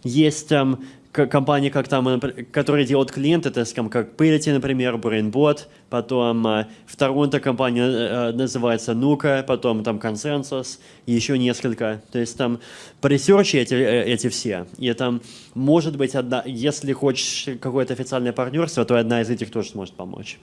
есть там компании, как там, которые делают клиенты, то есть как Purity, например, BrainBot, потом э, в Торонто компания э, называется Nuka, потом там Consensus, и еще несколько. То есть там по ресерче эти, э, эти все. И там может быть одна, если хочешь какое-то официальное партнерство, то одна из этих тоже сможет помочь.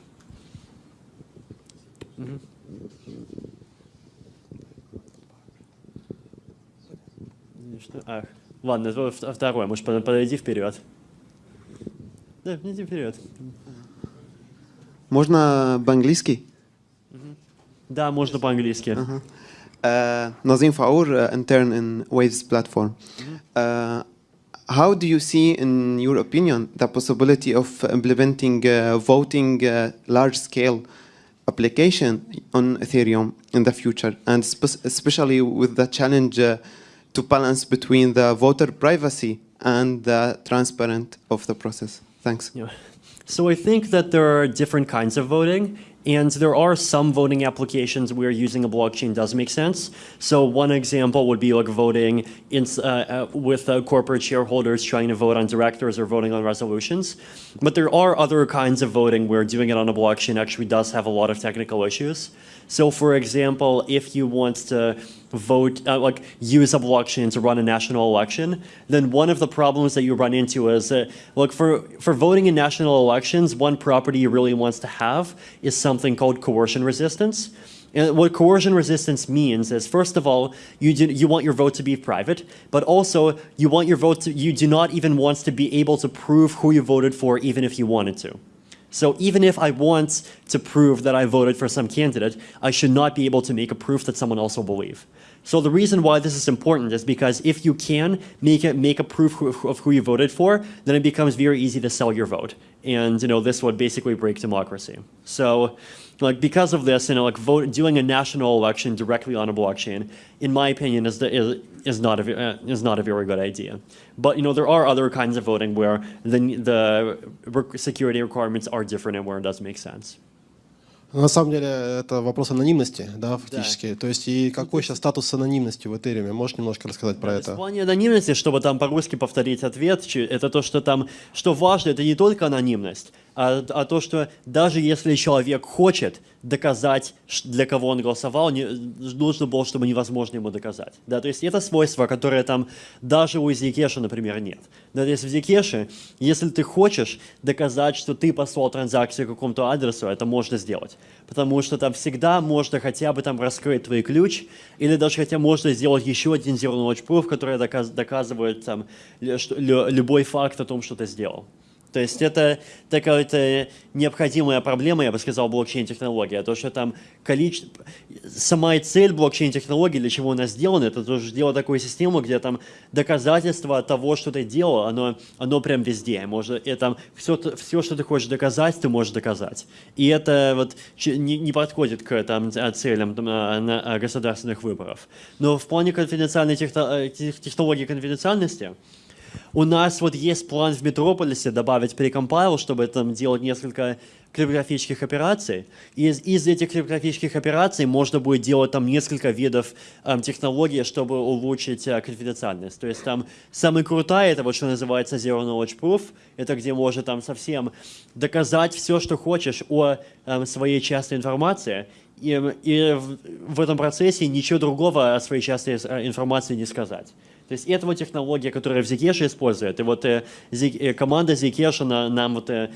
Ах. Ладно, второе, может, подойди вперед. Да, иди вперед. Можно по-английски? Да, можно по-английски. Uh-huh. Uh, Nazim Faour, uh, intern in Waves platform. Uh, how do you see, in your opinion, the possibility of implementing uh, voting uh, large-scale application on Ethereum in the future, and especially with the challenge uh, to balance between the voter privacy and the transparent of the process? Thanks. Yeah. So I think that there are different kinds of voting. And there are some voting applications where using a blockchain does make sense. So one example would be like voting in, uh, uh, with uh, corporate shareholders trying to vote on directors or voting on resolutions. But there are other kinds of voting where doing it on a blockchain actually does have a lot of technical issues. So for example, if you want to vote, uh, like use a blockchain to run a national election, then one of the problems that you run into is, that, look, for, for voting in national elections, one property you really wants to have is something called coercion resistance. And what coercion resistance means is, first of all, you, do, you want your vote to be private, but also you want your vote to, you do not even want to be able to prove who you voted for even if you wanted to. So even if I want to prove that I voted for some candidate, I should not be able to make a proof that someone else will believe. So the reason why this is important is because if you can make, it, make a proof of who you voted for, then it becomes very easy to sell your vote. and you know this would basically break democracy. So like because of this, you know, like vote, doing a national election directly on a blockchain, in my opinion, is, the, is, is, not a, uh, is not a very good idea. But, you know, there are other kinds of voting where the, the security requirements are different and where it does make sense. На самом деле это вопрос анонимности, да, фактически. Да. То есть и какой сейчас статус анонимности в Этериуме? Можешь немножко рассказать про это? В плане анонимности, чтобы там по-русски повторить ответ, это то, что там, что важно, это не только анонимность, а, а то, что даже если человек хочет доказать, для кого он голосовал, не, нужно было, чтобы невозможно ему доказать. Да, то есть это свойство, которое там даже у Zcash, например, нет. Да, то есть в Zcash, если ты хочешь доказать, что ты послал транзакцию к какому-то адресу, это можно сделать. Потому что там всегда можно хотя бы там раскрыть твой ключ, или даже хотя можно сделать еще один zero knowledge proof, который доказ, доказывает там, любой факт о том, что ты сделал. То есть это такая необходимая проблема, я бы сказал, блокчейн-технология. То, что там количество... Сама цель блокчейн-технологии, для чего она сделана, это тоже сделать такую систему, где там доказательство того, что ты делал, оно, оно прям везде. Может, и там все, все, что ты хочешь доказать, ты можешь доказать. И это вот не, не подходит к там, целям там, на, государственных выборов. Но в плане конфиденциальной техно, технологии конфиденциальности, у нас вот есть план в Метрополисе добавить прекомпайл, чтобы там делать несколько криптографических операций. И из, из этих криптографических операций можно будет делать там несколько видов эм, технологий, чтобы улучшить э, конфиденциальность. То есть там самый крутой, это вот что называется Zero Knowledge Proof, это где можно там совсем доказать все, что хочешь о эм, своей частной информации, и, и в, в этом процессе ничего другого о своей частной информации не сказать. То есть это вот технология, которая в Zcash использует. И вот э, э команда Zcash на, нам вот э,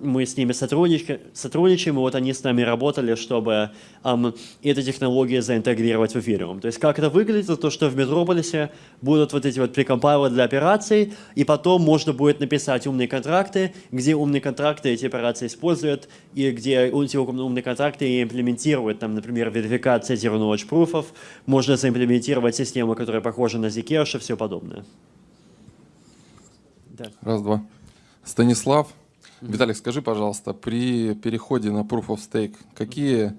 мы с ними сотрудничаем, и вот они с нами работали, чтобы um, эту технологию заинтегрировать в Ethereum. То есть как это выглядит, то что в Метрополисе будут вот эти вот прекомпайлы для операций, и потом можно будет написать умные контракты, где умные контракты эти операции используют, и где эти умные контракты имплементируют, там, например, верификация Zero Knowledge Proofов, можно заимплементировать систему, которая похожа на Zcash и все подобное. Да. Раз, два. Станислав, Виталик, скажи, пожалуйста, при переходе на Proof of Stake, какие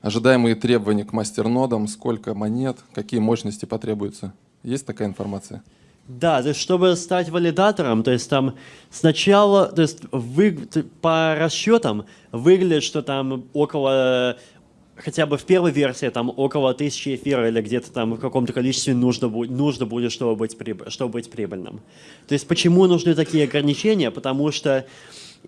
ожидаемые требования к мастернодам, сколько монет, какие мощности потребуются? Есть такая информация? Да, то есть чтобы стать валидатором, то есть там сначала, то есть вы, по расчетам выглядит, что там около, хотя бы в первой версии, там около тысячи эфира или где-то там в каком-то количестве нужно будет, нужно будет чтобы, быть, чтобы быть прибыльным. То есть почему нужны такие ограничения? Потому что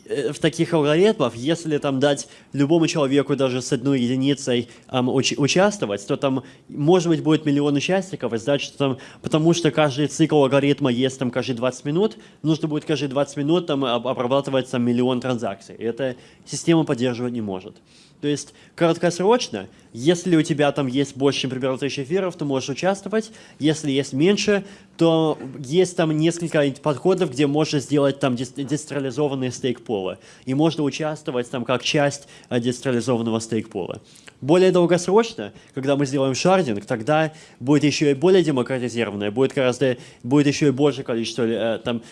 в таких алгоритмах, если там дать любому человеку даже с одной единицей um, уч участвовать, то там, может быть, будет миллион участников, и значит, там, потому что каждый цикл алгоритма есть там каждые 20 минут, нужно будет каждые 20 минут там обрабатывать там, миллион транзакций. И эта система поддерживать не может. То есть краткосрочно, если у тебя там есть больше, чем примерно тысячи эфиров, ты можешь участвовать. Если есть меньше, то есть там несколько подходов, где можно сделать там децентрализованные стейк-полы. И можно участвовать там как часть э, децентрализованного стейк-пола. Более долгосрочно, когда мы сделаем шардинг, тогда будет еще и более демократизированное, будет гораздо, будет еще и больше количество, э, там,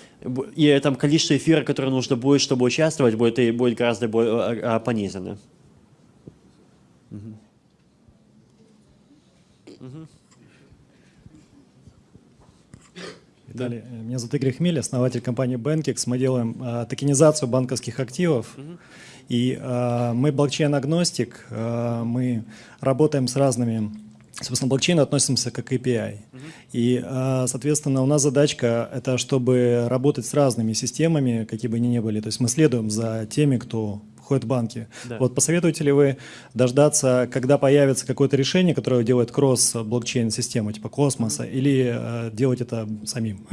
и там количество эфира, которое нужно будет, чтобы участвовать, будет, и будет гораздо более, Далее, меня зовут Игорь Хмель, основатель компании Bankex. Мы делаем э, токенизацию банковских активов. Угу. И э, мы блокчейн-агностик, э, мы работаем с разными собственно, блокчейн относимся как API. Uh И, соответственно, у нас задачка — это чтобы работать с разными системами, какие бы они ни были. То есть мы следуем за теми, кто ходят в банки. Да. Вот посоветуете ли вы дождаться, когда появится какое-то решение, которое делает кросс-блокчейн-систему, типа космоса, или э, делать это самим?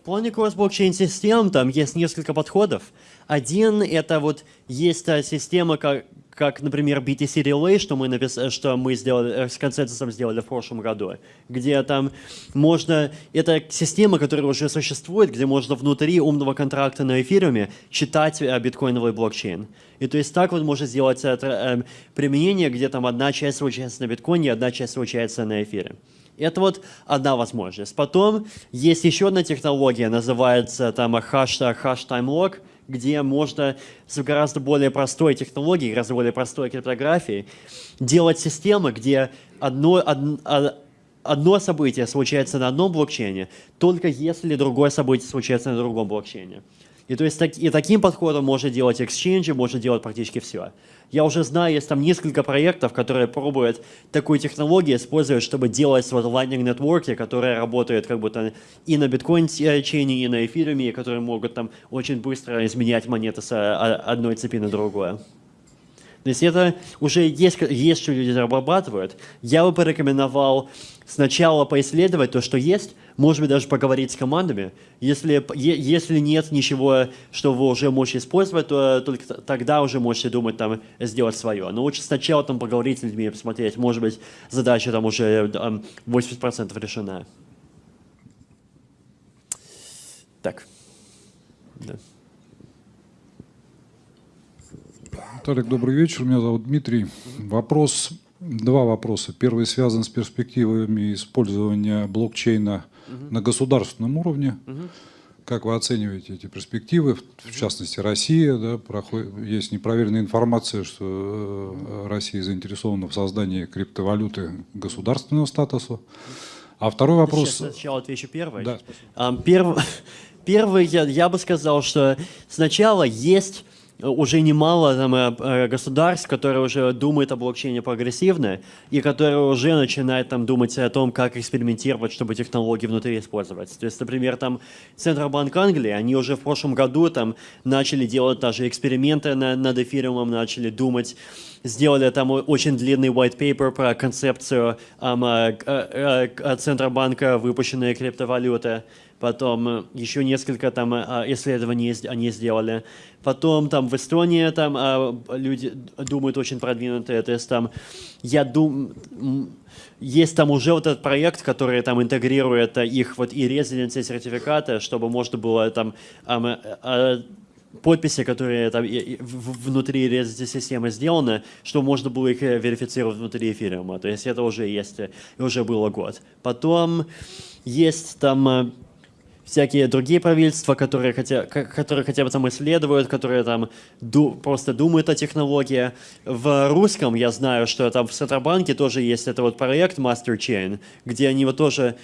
В плане кросс-блокчейн-систем там есть несколько подходов. Один — это вот есть система, как, например, BTC Relay, что мы, напис... что мы сделали, э, с консенсусом сделали в прошлом году, где там можно... Это система, которая уже существует, где можно внутри умного контракта на эфириуме читать э, биткоиновый блокчейн. И то есть так вот можно сделать это, э, применение, где там одна часть случается на биткоине, одна часть случается на эфире. Это вот одна возможность. Потом есть еще одна технология, называется там hash, hash time lock, где можно с гораздо более простой технологией, гораздо более простой криптографией делать системы, где одно, од, а, одно событие случается на одном блокчейне, только если другое событие случается на другом блокчейне. И то есть так, и таким подходом можно делать эксченджи, можно делать практически все. Я уже знаю, есть там несколько проектов, которые пробуют такую технологию использовать, чтобы делать вот Lightning нетворки, которые работают как будто и на биткоин-чейне, и на эфируме, которые могут там очень быстро изменять монеты с а, одной цепи на другую. То есть это уже есть, есть что люди разрабатывают. Я бы порекомендовал сначала поисследовать то, что есть, может быть, даже поговорить с командами. Если, если нет ничего, что вы уже можете использовать, то только тогда уже можете думать там сделать свое. Но лучше сначала там поговорить с людьми, посмотреть, может быть, задача там уже 80% решена. Так. Да. Виталик, добрый вечер. Меня зовут Дмитрий. Вопрос, два вопроса. Первый связан с перспективами использования блокчейна угу. на государственном уровне. Угу. Как вы оцениваете эти перспективы? В частности, Россия, да, проходит, есть непроверенная информация, что э, Россия заинтересована в создании криптовалюты государственного статуса. А второй вопрос... Сейчас сначала отвечу первый. Да. Первый, первый я, я бы сказал, что сначала есть уже немало там, э, э, государств, которые уже думают о блокчейне прогрессивно и которые уже начинают там, думать о том, как экспериментировать, чтобы технологии внутри использовать. То есть, например, там Центробанк Англии, они уже в прошлом году там, начали делать даже эксперименты на, над эфириумом, начали думать, сделали там очень длинный white paper про концепцию um, Центробанка выпущенные криптовалюты потом э, еще несколько там э, исследований они сделали. Потом там в Эстонии там э, люди думают очень продвинутые, то есть там я думаю, есть там уже вот этот проект, который там интегрирует их вот и резиденции сертификаты, чтобы можно было там подписи, которые там внутри резиденции системы сделаны, чтобы можно было их верифицировать внутри эфириума. То есть это уже есть, уже было год. Потом есть там всякие другие правительства, которые хотя, которые хотя бы там исследуют, которые там ду, просто думают о технологии. В русском я знаю, что там в Центробанке тоже есть этот вот проект Master Chain, где они вот тоже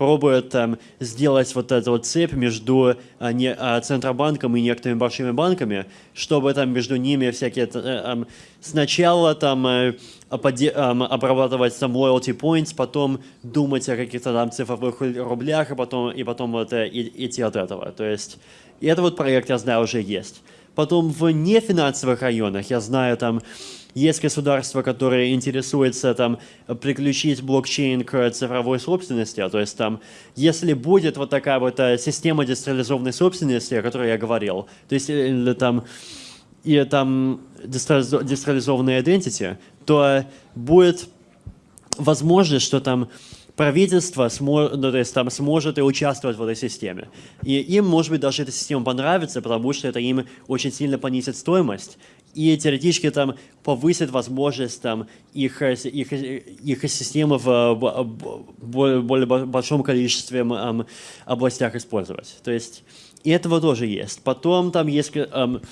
пробуют там, сделать вот эту вот цепь между а, не, а, Центробанком и некоторыми большими банками, чтобы там между ними всякие... А, сначала там а, обрабатывать там loyalty points, потом думать о каких-то там цифровых рублях, и потом, и потом вот, и, идти от этого. То есть и это вот проект, я знаю, уже есть. Потом в нефинансовых районах, я знаю, там есть государства, которые интересуются там, приключить блокчейн к цифровой собственности, то есть там, если будет вот такая вот э, система децентрализованной собственности, о которой я говорил, то есть э, там, и там децентрализованная identity, то будет возможность, что там правительство смо, ну, то есть, там, сможет и участвовать в этой системе. И им, может быть, даже эта система понравится, потому что это им очень сильно понизит стоимость и теоретически там повысит возможность там, их, их, их системы в более, более большом количестве um, областях использовать. То есть и этого тоже есть. Потом там есть um,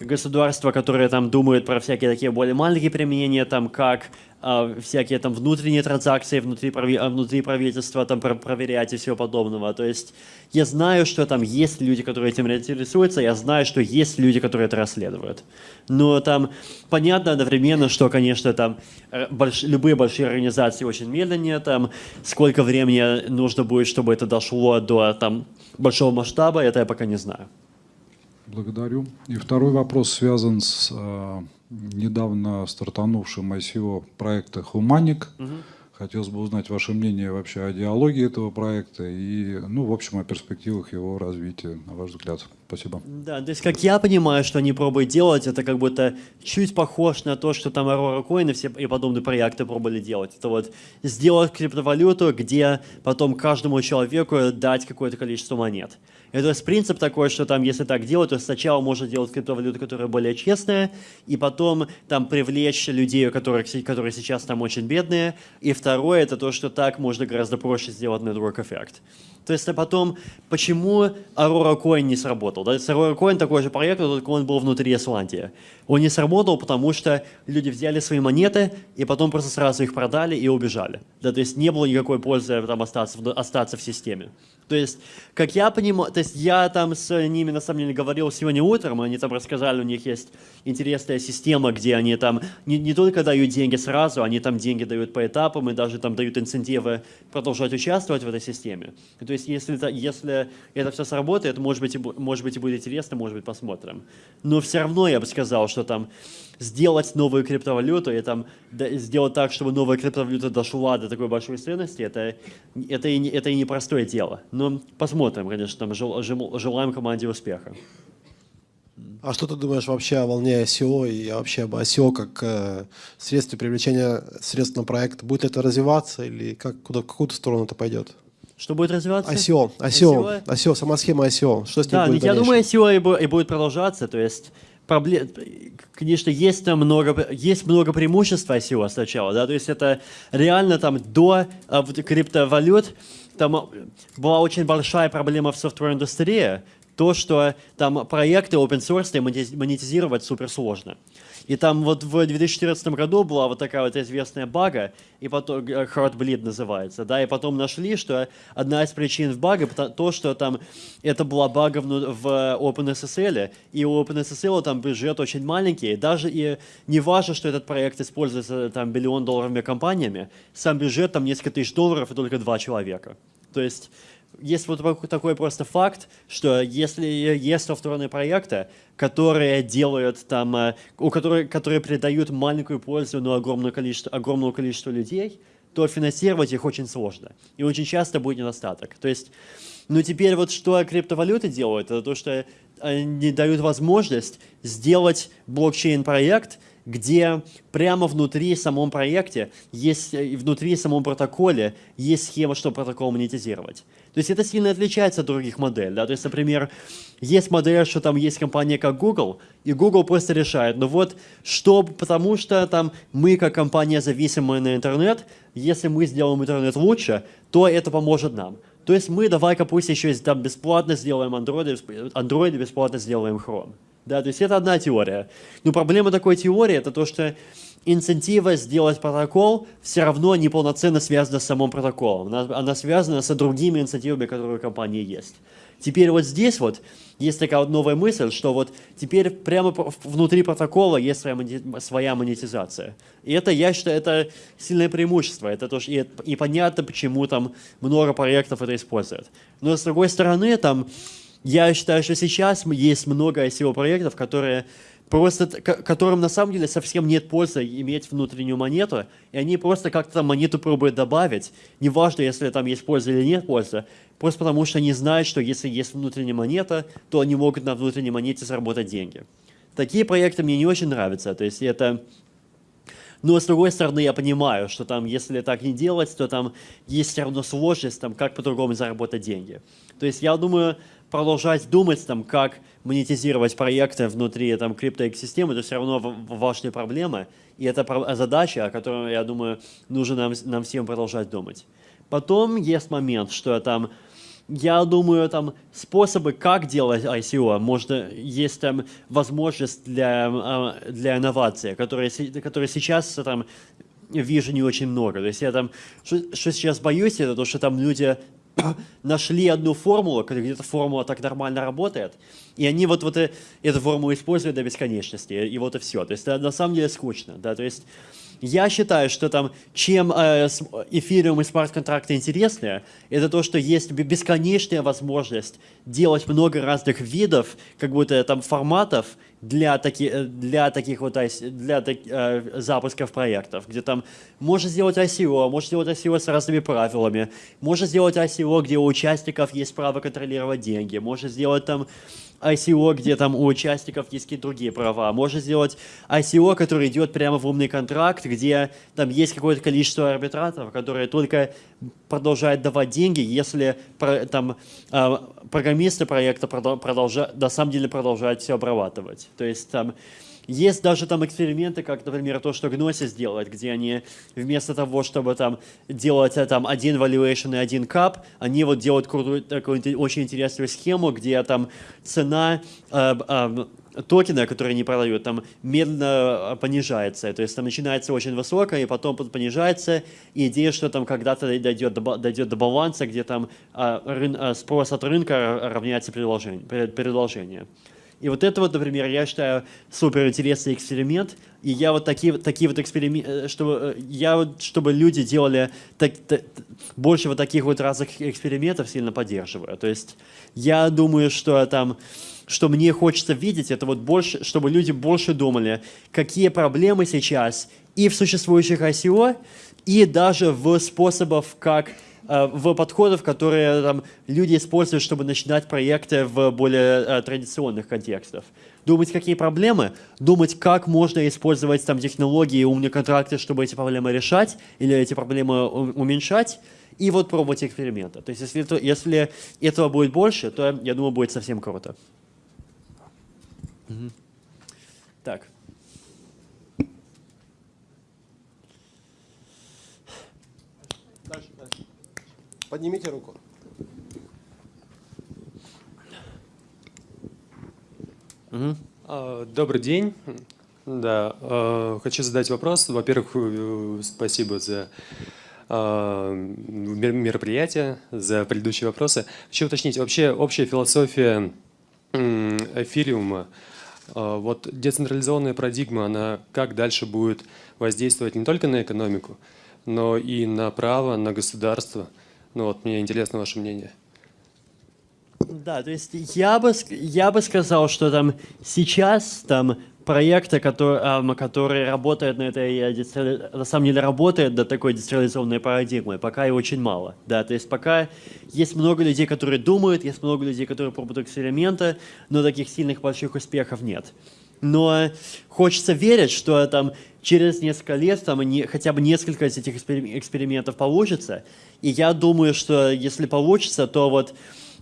государства, которые там думают про всякие такие более маленькие применения, там как а, всякие там внутренние транзакции внутри, а, внутри правительства там проверять и всего подобного. То есть я знаю, что там есть люди, которые этим интересуются, я знаю, что есть люди, которые это расследуют. Но там понятно одновременно, что, конечно, там э, больш... любые большие организации очень медленнее, там сколько времени нужно будет, чтобы это дошло до там большого масштаба, это я пока не знаю. Благодарю. И второй вопрос связан с э, недавно стартанувшим ICO проекта «Хуманик». Угу. Хотелось бы узнать ваше мнение вообще о диалоге этого проекта и, ну, в общем, о перспективах его развития, на ваш взгляд. Спасибо. Да, то есть, как я понимаю, что они пробуют делать, это как будто чуть похож на то, что там Aurora Coin и все и подобные проекты пробовали делать. Это вот сделать криптовалюту, где потом каждому человеку дать какое-то количество монет. И то есть принцип такой, что там, если так делать, то сначала можно делать криптовалюту, которая более честная, и потом там привлечь людей, которые, которые сейчас там очень бедные. И второе, это то, что так можно гораздо проще сделать network эффект. То есть а потом, почему Aurora Coin не сработал? Да? Сырой коин такой же проект, только он был внутри Исландии. Он не сработал, потому что люди взяли свои монеты и потом просто сразу их продали и убежали. Да, то есть не было никакой пользы там остаться, остаться в системе. То есть, как я понимаю, то есть я там с ними на самом деле говорил сегодня утром, они там рассказали, у них есть интересная система, где они там не, не только дают деньги сразу, они там деньги дают по этапам и даже там дают инцентивы продолжать участвовать в этой системе. То есть, если это, если это все сработает, может быть, и, может быть и будет интересно, может быть посмотрим. Но все равно я бы сказал, что там сделать новую криптовалюту и там сделать так, чтобы новая криптовалюта дошла до такой большой ценности, это, это, и, это и непростое дело. Но посмотрим, конечно, там жел, жел, желаем команде успеха. А что ты думаешь вообще о волне ICO и вообще об ICO как э, средстве привлечения средств на проект? Будет это развиваться или как, куда, в какую сторону это пойдет? Что будет развиваться? ICO, ICO, ICO, ICO сама схема ICO. Что с ним да, будет я думаю, ICO и будет продолжаться. То есть проблем, конечно, есть там много, есть много преимуществ ICO сначала, да, то есть это реально там до а, криптовалют там была очень большая проблема в софтвер индустрии, то, что там проекты open source монетизировать супер сложно. И там вот в 2014 году была вот такая вот известная бага, и потом э, Heartbleed называется, да, и потом нашли, что одна из причин в бага то, что там это была бага в, в OpenSSL, и у OpenSSL там бюджет очень маленький, даже и не важно, что этот проект используется там миллион долларовыми компаниями, сам бюджет там несколько тысяч долларов и только два человека. То есть есть вот такой просто факт, что если есть софтверные проекты, которые делают там, э, у которых, которые придают маленькую пользу, но огромное количество, огромному количеству людей, то финансировать их очень сложно. И очень часто будет недостаток. То есть, ну теперь вот что криптовалюты делают, это то, что они дают возможность сделать блокчейн-проект, где прямо внутри самом проекте, есть, внутри самом протоколе есть схема, чтобы протокол монетизировать. То есть это сильно отличается от других моделей. Да? То есть, например, есть модель, что там есть компания как Google, и Google просто решает, ну вот, что, потому что там мы как компания зависимая на интернет, если мы сделаем интернет лучше, то это поможет нам. То есть мы давай-ка пусть еще там бесплатно сделаем Android, Android бесплатно сделаем Chrome. Да, то есть это одна теория. Но проблема такой теории это то, что инцентива сделать протокол все равно неполноценно связана с самым протоколом. Она, она связана с другими инцентивами, которые у компании есть. Теперь вот здесь вот есть такая вот новая мысль, что вот теперь прямо внутри протокола есть своя, своя монетизация. И это, я считаю, это сильное преимущество. Это тоже, и, и понятно, почему там много проектов это используют. Но с другой стороны, там, я считаю, что сейчас есть много ICO-проектов, которые просто, которым на самом деле совсем нет пользы иметь внутреннюю монету, и они просто как-то там монету пробуют добавить, неважно, если там есть польза или нет пользы, просто потому что они знают, что если есть внутренняя монета, то они могут на внутренней монете заработать деньги. Такие проекты мне не очень нравятся, то есть это... Но с другой стороны, я понимаю, что там, если так не делать, то там есть все равно сложность, там, как по-другому заработать деньги. То есть я думаю, продолжать думать, там, как монетизировать проекты внутри там, криптоэкосистемы, это все равно важная проблема. И это задача, о которой, я думаю, нужно нам, нам всем продолжать думать. Потом есть момент, что там, я думаю, там способы, как делать ICO, можно, есть там возможность для, а, для инновации, которые, которые сейчас там вижу не очень много. То есть я там, что, что сейчас боюсь, это то, что там люди нашли одну формулу, где-то формула так нормально работает, и они вот, вот эту формулу используют до бесконечности, и вот и все. То есть это на самом деле скучно. Да? То есть я считаю, что там, чем э, эфириум и смарт-контракты интереснее, это то, что есть бесконечная возможность делать много разных видов, как будто там форматов для, таки, э, для таких вот для э, запусков проектов, где там можно сделать ICO, можно сделать ICO с разными правилами, можно сделать ICO, где у участников есть право контролировать деньги, можно сделать там ICO, где там у участников есть какие-то другие права. Можно сделать ICO, который идет прямо в умный контракт, где там есть какое-то количество арбитраторов, которые только продолжают давать деньги, если там программисты проекта продолжают, на самом деле продолжают все обрабатывать. То есть там есть даже там эксперименты, как, например, то, что Gnosis делает, где они вместо того, чтобы там делать э, там один valuation и один кап, они вот делают крутую, такую очень интересную схему, где там цена э, э, токена, которые они продают, там медленно понижается. То есть там начинается очень высоко, и потом понижается. И идея, что там когда-то дойдет до, дойдет до баланса, где там а, рын, а, спрос от рынка равняется предложение. предложение. И вот это вот, например, я считаю супер интересный эксперимент. И я вот такие, такие вот эксперименты, э, чтобы, э, я вот, чтобы люди делали так, так, больше вот таких вот разных экспериментов, сильно поддерживаю. То есть я думаю, что там что мне хочется видеть, это вот больше, чтобы люди больше думали, какие проблемы сейчас и в существующих ICO, и даже в способах, как в подходах, которые там, люди используют, чтобы начинать проекты в более э, традиционных контекстах. Думать, какие проблемы, думать, как можно использовать там, технологии умные контракты, чтобы эти проблемы решать или эти проблемы уменьшать, и вот пробовать эксперименты. То есть если, если этого будет больше, то, я думаю, будет совсем круто. Угу. Так. Дальше, дальше. Поднимите руку. Угу. Добрый день. Да, а, хочу задать вопрос. Во-первых, э, спасибо за а, мероприятие, за предыдущие вопросы. Хочу уточнить, вообще общая философия эфириума, вот децентрализованная парадигма, она как дальше будет воздействовать не только на экономику, но и на право, на государство? Ну вот, мне интересно ваше мнение. Да, то есть я бы, я бы сказал, что там сейчас там проекты, которые, которые работают на этой, э, на самом деле работают до такой децентрализованной парадигмы, пока и очень мало. Да, то есть пока есть много людей, которые думают, есть много людей, которые пробуют эксперименты, но таких сильных больших успехов нет. Но хочется верить, что там через несколько лет там не, хотя бы несколько из этих экспериментов получится. И я думаю, что если получится, то вот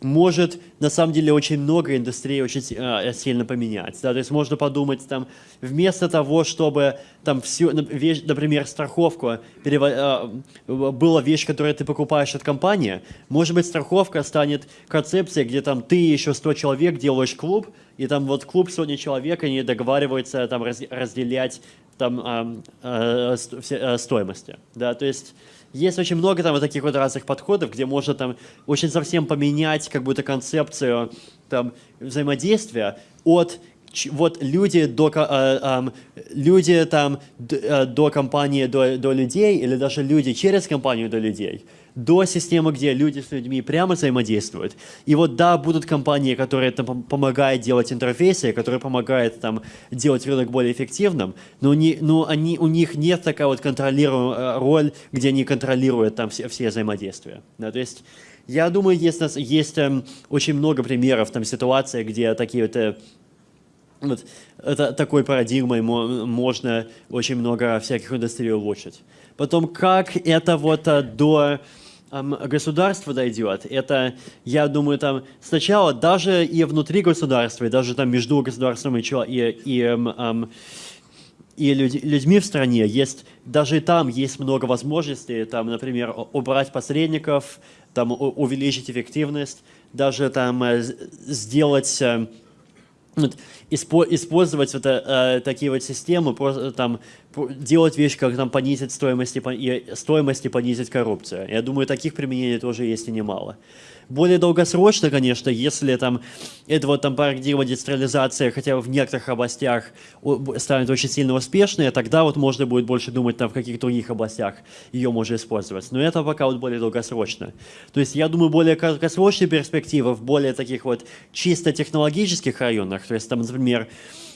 может на самом деле очень много индустрии очень э, сильно поменять. Да? То есть можно подумать, там, вместо того, чтобы там всю, например, страховку перево... э, была вещь, которую ты покупаешь от компании, может быть, страховка станет концепцией, где там ты еще 100 человек делаешь клуб, и там вот клуб сотни человек, они договариваются там раз, разделять там э, э, стоимости. Да? То есть есть очень много там вот таких вот разных подходов, где можно там очень совсем поменять как будто концепцию там взаимодействия от вот люди до, э, э, люди там э, до компании, до, до людей, или даже люди через компанию до людей до системы, где люди с людьми прямо взаимодействуют. И вот да, будут компании, которые там, помогают делать интерфейсы, которые помогают там, делать рынок более эффективным, но, не, но они, у них нет такая вот контролируемая э, роль, где они контролируют там все, все взаимодействия. Да, то есть я думаю, есть, есть эм, очень много примеров там ситуации, где такие вот э, вот это, такой парадигмой можно очень много всяких индустрий улучшить. Потом, как это вот э, до государство дойдет, это, я думаю, там сначала даже и внутри государства, и даже там между государством и, и, и, и людьми в стране есть, даже там есть много возможностей, там, например, убрать посредников, там, увеличить эффективность, даже там э, сделать э, использовать вот, э, такие вот системы, просто там делать вещи, как там понизить стоимость и, стоимость и понизить коррупцию. Я думаю, таких применений тоже есть и немало. Более долгосрочно, конечно, если там эта вот там парадигма децентрализации хотя бы в некоторых областях станет очень сильно успешной, тогда вот можно будет больше думать там в каких других областях ее можно использовать. Но это пока вот более долгосрочно. То есть я думаю, более краткосрочные перспективы в более таких вот чисто технологических районах, то есть там, например,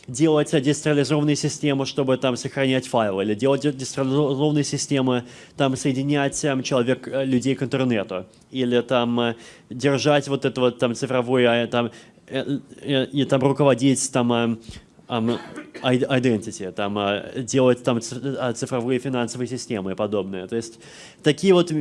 делать децентрализованные системы, чтобы там сохранять файлы, или делать децентрализованные системы, там соединять там, человек, э, людей к интернету, или там э, держать вот это вот там цифровое, там, э, и там руководить там um, identity, там, uh, делать там цифровые финансовые системы и подобное. То есть такие вот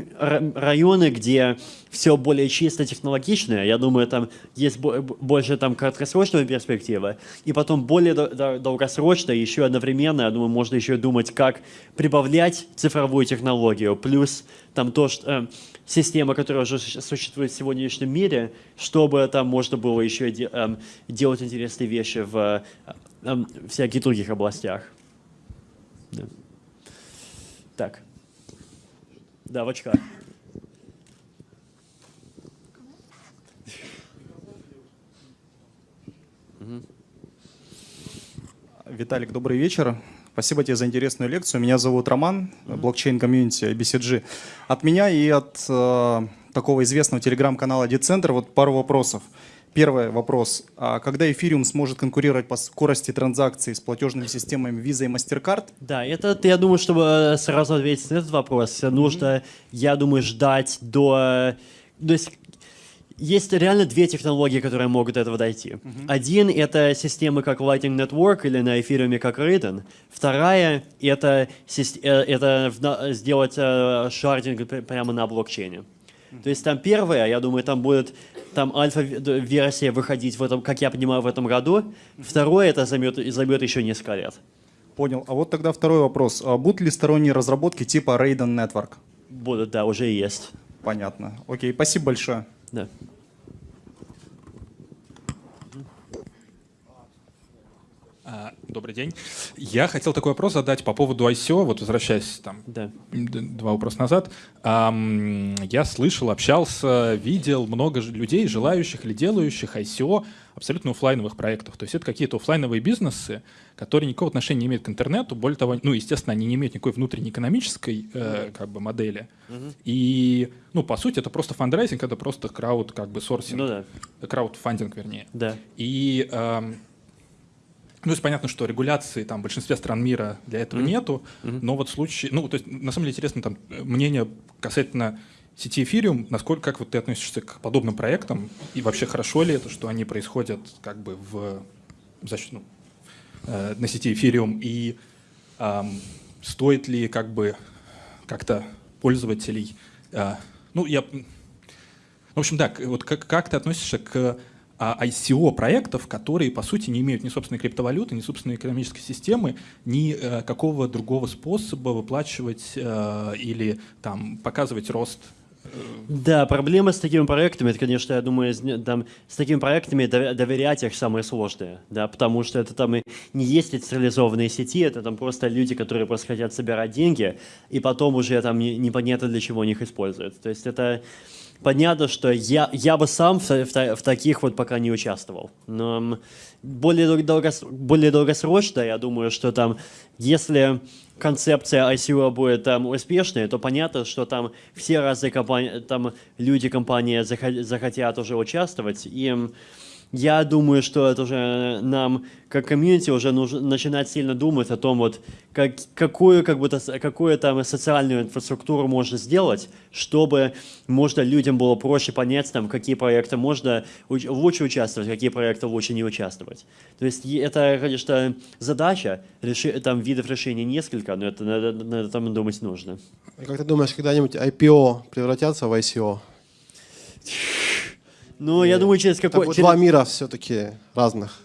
районы, где все более чисто технологичное, я думаю, там есть больше там краткосрочная перспектива, и потом более долгосрочно, еще одновременно, я думаю, можно еще думать, как прибавлять цифровую технологию, плюс там то, что э, система, которая уже существует в сегодняшнем мире, чтобы там можно было еще де, э, делать интересные вещи в всяких других областях. Да. Так. Да, в очках. Виталик, добрый вечер. Спасибо тебе за интересную лекцию. Меня зовут Роман, блокчейн-комьюнити BCG. От меня и от э, такого известного телеграм-канала DeCenter вот пару вопросов. Первый вопрос. А когда эфириум сможет конкурировать по скорости транзакций с платежными системами Visa и MasterCard? Да, это, я думаю, чтобы э, сразу ответить на этот вопрос, нужно, я думаю, ждать до... То есть есть реально две технологии, которые могут до этого дойти. Uh -huh. Один — это системы как Lightning Network или на эфириуме как Raiden. Вторая — это, э, это сделать э, шардинг прямо на блокчейне. То есть там первое, я думаю, там будет там альфа-версия выходить, в этом, как я понимаю, в этом году. Второе — это займет, займет еще несколько лет. Понял. А вот тогда второй вопрос. А будут ли сторонние разработки типа Raiden Network? Будут, да, уже есть. Понятно. Окей, спасибо большое. Да. Добрый день. Я хотел такой вопрос задать по поводу ICO, вот возвращаясь там да. два вопроса назад. Я слышал, общался, видел много людей, желающих или делающих ICO абсолютно офлайновых проектов. То есть это какие-то офлайновые бизнесы, которые никакого отношения не имеют к интернету. Более того, ну, естественно, они не имеют никакой внутренней экономической э, как бы модели. Угу. И, ну, по сути, это просто фандрайзинг, это просто крауд, как бы, сорсинг. Ну да. Краудфандинг, вернее. Да. И э, ну, то есть понятно, что регуляции там в большинстве стран мира для этого mm-hmm. нету, mm-hmm. но вот случае, ну, то есть на самом деле интересно там мнение касательно сети Ethereum, насколько, как вот ты относишься к подобным проектам, и вообще хорошо ли это, что они происходят как бы в, значит, ну, э, на сети Ethereum, и э, стоит ли как бы как-то пользователей, э, ну, я, в общем, да, вот как, как ты относишься к ICO проектов, которые, по сути, не имеют ни собственной криптовалюты, ни собственной экономической системы, ни э, какого другого способа выплачивать э, или там показывать рост да, проблема с такими проектами, это, конечно, я думаю, там, с такими проектами доверять их самое сложное, да, потому что это там и не есть централизованные сети, это там просто люди, которые просто хотят собирать деньги, и потом уже там непонятно для чего они их используют. То есть это понятно, что я, я бы сам в, в, в таких вот пока не участвовал. Но более, долгос, более долгосрочно, я думаю, что там, если концепция ICO будет там успешной, то понятно, что там все разные компании, там люди компании захотят уже участвовать, и я думаю, что это уже нам, как комьюнити, уже нужно начинать сильно думать о том, вот, как, какую, как будто, какую там социальную инфраструктуру можно сделать, чтобы можно людям было проще понять, там, какие проекты можно лучше участвовать, какие проекты лучше не участвовать. То есть это, конечно, задача, реши, там видов решений несколько, но это надо, надо там думать нужно. Как ты думаешь, когда-нибудь IPO превратятся в ICO? Ну, я думаю, через какой... Через... два мира все-таки разных.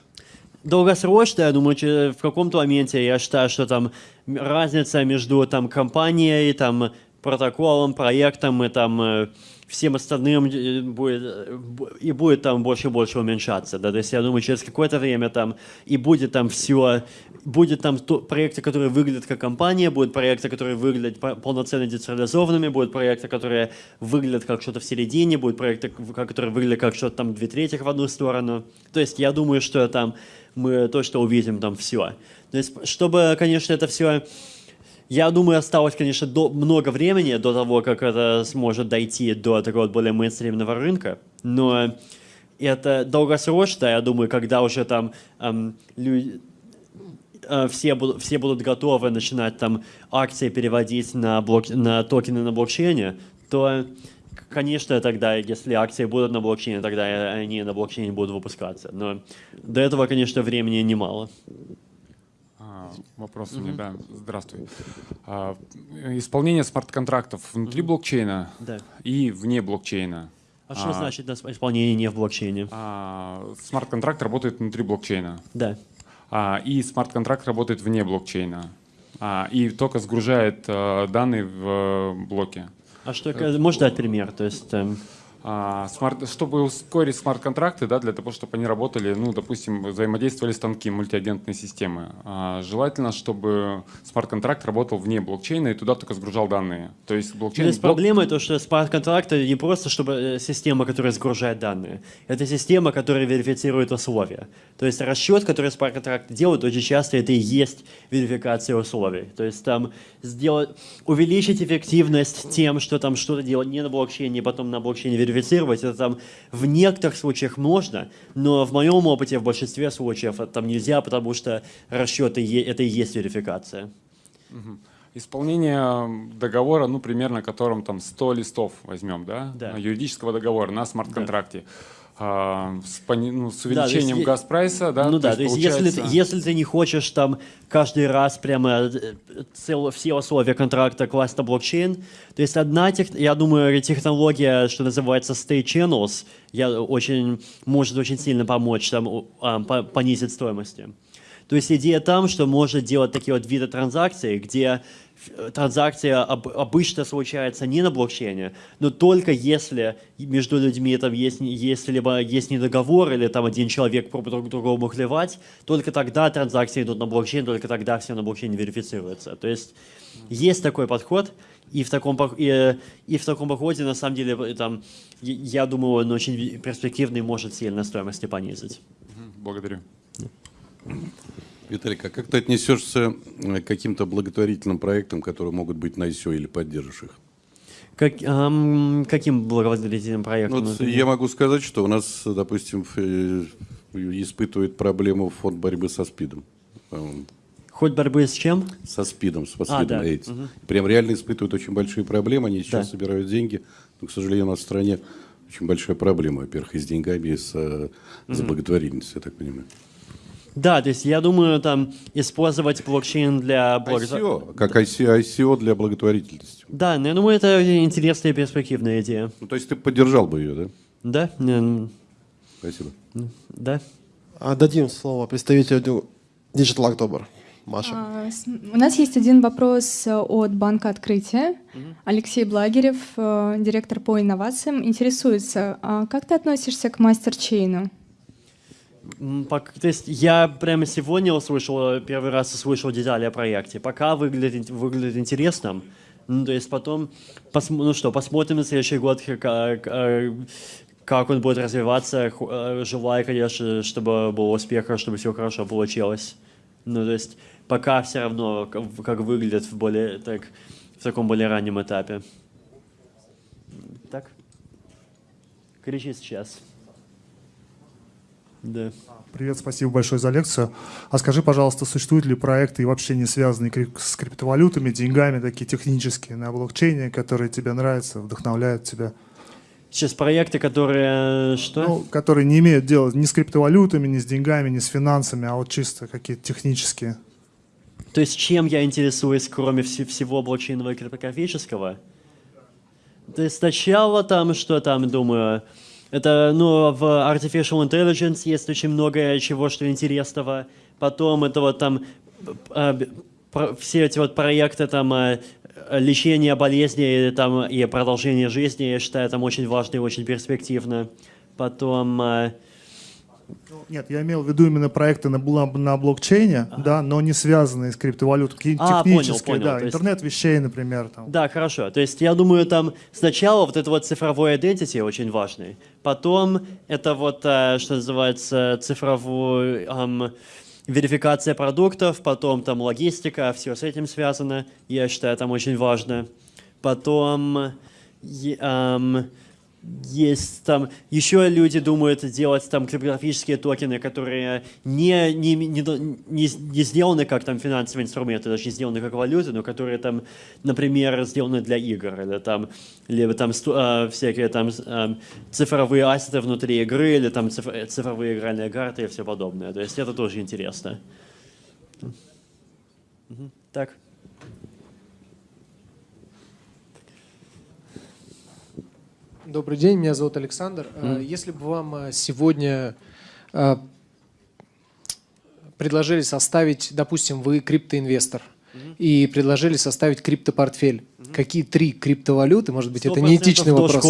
Долгосрочно, я думаю, в каком-то моменте я считаю, что там разница между там компанией, там протоколом, проектом и там э, всем остальным э, будет, э, и будет там больше и больше уменьшаться. Да? То есть я думаю, через какое-то время там и будет там все, будет там то, проекты, которые выглядят как компания, будут проекты, которые выглядят полноценно децентрализованными, будут проекты, которые выглядят как что-то в середине, будут проекты, которые выглядят как что-то там две трети в одну сторону. То есть я думаю, что там мы точно увидим там все. То есть чтобы, конечно, это все я думаю, осталось, конечно, до, много времени до того, как это сможет дойти до такого более мейнстримного рынка, но это долгосрочно, я думаю, когда уже там эм, люди, э, все, будут, все будут готовы начинать там акции переводить на, блок, на токены на блокчейне, то конечно, тогда, если акции будут на блокчейне, тогда они на блокчейне будут выпускаться. Но до этого, конечно, времени немало. А, вопрос у меня, да. Здравствуй. А, исполнение смарт-контрактов внутри блокчейна Да. и вне блокчейна. А что значит на исполнение не в блокчейне? а, Смарт-контракт работает внутри блокчейна. Да. А, И смарт-контракт работает вне блокчейна. А, И только сгружает э, данные в э, блоке. А что, можешь дать пример? То есть, эм, А, смарт, чтобы ускорить смарт-контракты, да, для того, чтобы они работали, ну, допустим, взаимодействовали станки мультиагентной системы, а, желательно, чтобы смарт-контракт работал вне блокчейна и туда только сгружал данные. То есть блокчейн... То есть блок- проблема то, что смарт-контракт это не просто чтобы э, система, которая сгружает данные. Это система, которая верифицирует условия. То есть расчет, который смарт-контракт делает, очень часто это и есть верификация условий. То есть там сделать, увеличить эффективность тем, что там что-то делать не на блокчейне, потом на блокчейне верифицировать, это там в некоторых случаях можно, но в моем опыте в большинстве случаев это там нельзя, потому что расчеты это и есть верификация. Мгм. Исполнение договора, ну, примерно, которым там 100 листов возьмем, да, Да. юридического договора на смарт-контракте. А, с, ну, с Да, то есть увеличением е- газпрайса, да, Ну да, то есть если, ты- получается- если ты не хочешь там каждый раз прямо э, цел- все условия контракта класть на блокчейн, то есть одна, тех, я думаю, технология, что называется state channels, я очень, может очень сильно помочь там а, по- понизить стоимости. То есть идея там, что можно делать такие вот виды транзакций, где э, транзакция об- обычно случается не на блокчейне, но только если между людьми там есть, не- есть либо есть недоговор, или там один человек пробует друг другому клевать, только тогда транзакции идут на блокчейн, только тогда все на блокчейне верифицируется. То есть есть такой подход, и в таком, и, и в таком подходе, на самом деле, э, там, я- думаю, он очень перспективный, может сильно стоимости понизить. Благодарю. Виталик, а как ты отнесешься э, к каким-то благотворительным проектам, которые могут быть на ICO или поддержишь их? Как, ам, каким благотворительным проектом? Ну, Вот я могу сказать, что у нас, допустим, э, испытывает проблему фонд борьбы со СПИДом. По-моему. Хоть борьбы с чем? Со СПИДом, с А, СПИДом да. AIDS. Мгм. Прям реально испытывают очень большие проблемы. Они сейчас Да. собирают деньги. Но, к сожалению, у нас в стране очень большая проблема, во-первых, и с деньгами, и с, э, с благотворительностью, я так понимаю. Да, то есть я думаю, там использовать блокчейн для ICO, благотворительности. как ICO, ICO для благотворительности. Да, но я думаю, это интересная и перспективная идея. Ну, то есть ты поддержал бы ее, да? Да? Спасибо. Да. А, Дадим слово представителю Digital October. Маша. А, У нас есть один вопрос э, от Банка Открытия. Алексей Благерев, э, директор по инновациям, интересуется, а как ты относишься к мастерчейну? То есть я прямо сегодня услышал, первый раз услышал детали о проекте. Пока выглядит, выглядит интересно. Ну, то есть потом, ну что, посмотрим на следующий год, как, э, как он будет развиваться. Э, Желаю, конечно, чтобы был успех, чтобы все хорошо получилось. Ну, то есть пока все равно, как выглядит в, более, так, в таком более раннем этапе. Так? Кричи сейчас. Да. Привет, спасибо большое за лекцию. А скажи, пожалуйста, существуют ли проекты и вообще не связанные с криптовалютами, деньгами, такие технические на блокчейне, которые тебе нравятся, вдохновляют тебя? Сейчас проекты, которые э, что? Ну, которые не имеют дела ни с криптовалютами, ни с деньгами, ни с финансами, а вот чисто какие-то технические. То есть чем я интересуюсь, кроме вс- всего блокчейнового и криптографического? То есть сначала там, что там, думаю, это, ну, в Artificial Intelligence есть очень много чего, что интересного. Потом это вот там про- все эти вот проекты там э, лечения болезней там, и продолжение жизни, я считаю, там очень важно и очень перспективно. Потом... Нет, я имел в виду именно проекты на, на блокчейне, да, но не связанные с криптовалютой, А, понял, технические, понял, да, то есть- интернет вещей, например, там. Да, хорошо. То есть я думаю, там сначала вот это вот цифровой identity очень важный. Потом это вот, э, что называется, цифровой эм, верификация продуктов, потом там логистика, все с этим связано. Я считаю, там очень важно. Потом эм, есть там еще люди думают делать там криптографические токены, которые не, не, не, не, не сделаны как там финансовые инструменты, даже не сделаны как валюты, но которые там, например, сделаны для игр, или там, либо там э, всякие там э, цифровые ассеты внутри игры, или там цифровые игральные карты и все подобное. То есть это тоже интересно. Так. Добрый день, меня зовут Александр. Mm. Если бы вам э, сегодня э, предложили составить, допустим, вы криптоинвестор, mm-hmm. и предложили составить криптопортфель, mm-hmm. какие три криптовалюты, может быть, это неэтичный вопрос.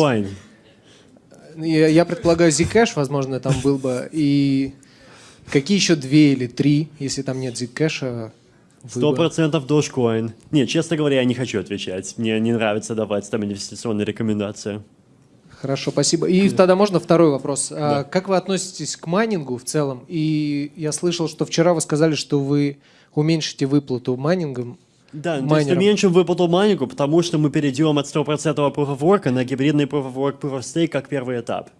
Я, я предполагаю, Zcash, возможно, там был бы, и какие еще две или три, если там нет Zcash? Сто процентов Dogecoin. Нет, честно говоря, я не хочу отвечать. Мне не нравится давать там инвестиционные рекомендации. Хорошо, спасибо. И тогда можно второй вопрос. А да. Как вы относитесь к майнингу в целом? И я слышал, что вчера вы сказали, что вы уменьшите выплату майнингом. Да, майнерам. то есть уменьшим выплату майнингу, потому что мы перейдем от 100% Proof of Work на гибридный Proof of Work, Proof of Stake как первый этап.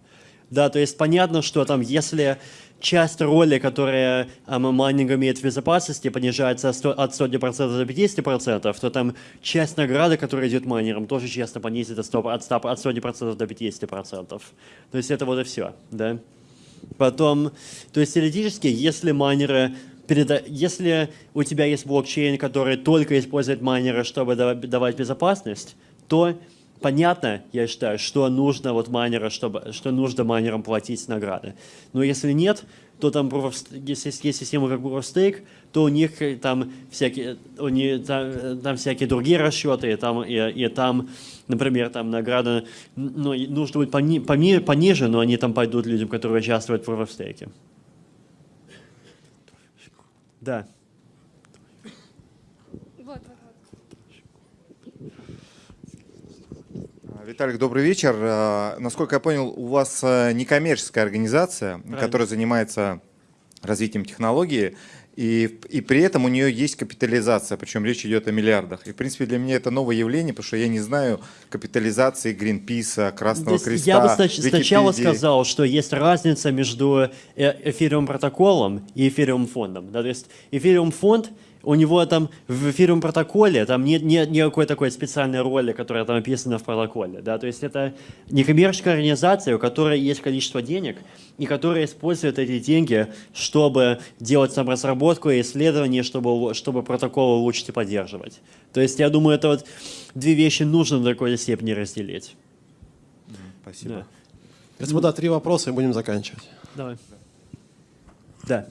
Да, то есть понятно, что там, если часть роли, которая майнинг имеет в безопасности, понижается от 100% до 50%, то там часть награды, которая идет майнерам, тоже честно понизит от 100%, от 100 до 50%. То есть это вот и все. Да? Потом, то есть теоретически, если майнеры если у тебя есть блокчейн, который только использует майнеры, чтобы давать безопасность, то понятно, я считаю, что нужно вот майнера, чтобы, что нужно майнерам платить награды. Но если нет, то там, если есть система как Proof of Stake, то у них там всякие, у них, там, там всякие другие расчеты, и там, и, и там, например, там награда ну, нужно быть пони, пони, пониже, но они там пойдут людям, которые участвуют в Proof of Stake. Да. Виталик, добрый вечер. Э, насколько я понял, у вас э, некоммерческая организация, Правильно. которая занимается развитием технологии, и, и при этом у нее есть капитализация, причем речь идет о миллиардах. И, в принципе, для меня это новое явление, потому что я не знаю капитализации Гринписа, Красного Здесь Креста, Я бы Википедии. сначала сказал, что есть разница между э, эфириум протоколом и эфириум фондом. Да, то есть эфириум фонд — у него там в эфирном протоколе там нет, нет никакой такой специальной роли, которая там описана в протоколе. Да? То есть это некоммерческая организация, у которой есть количество денег, и которая использует эти деньги, чтобы делать там разработку и исследования, чтобы, чтобы протокол улучшить и поддерживать. То есть я думаю, это вот две вещи нужно до какой-то степени разделить. Спасибо. Да. Господа, три вопроса и будем заканчивать. Давай. Да.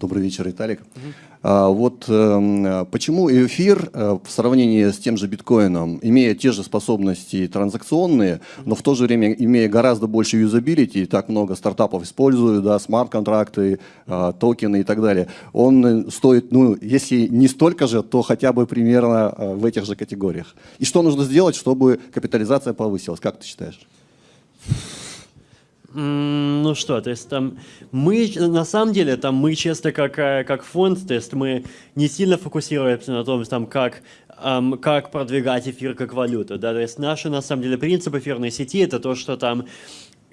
Добрый вечер, Виталик. Угу. А, вот э, почему эфир э, в сравнении с тем же биткоином, имея те же способности транзакционные, но в то же время имея гораздо больше юзабилити, так много стартапов используют, да, смарт-контракты, э, токены и так далее, он стоит, ну, если не столько же, то хотя бы примерно э, в этих же категориях. И что нужно сделать, чтобы капитализация повысилась? Как ты считаешь? Ну что, то есть там мы, на самом деле, там мы честно как, э, как фонд, то есть мы не сильно фокусируемся на том, там, как, эм, как продвигать эфир как валюту, да, то есть наши, на самом деле, принцип эфирной сети это то, что там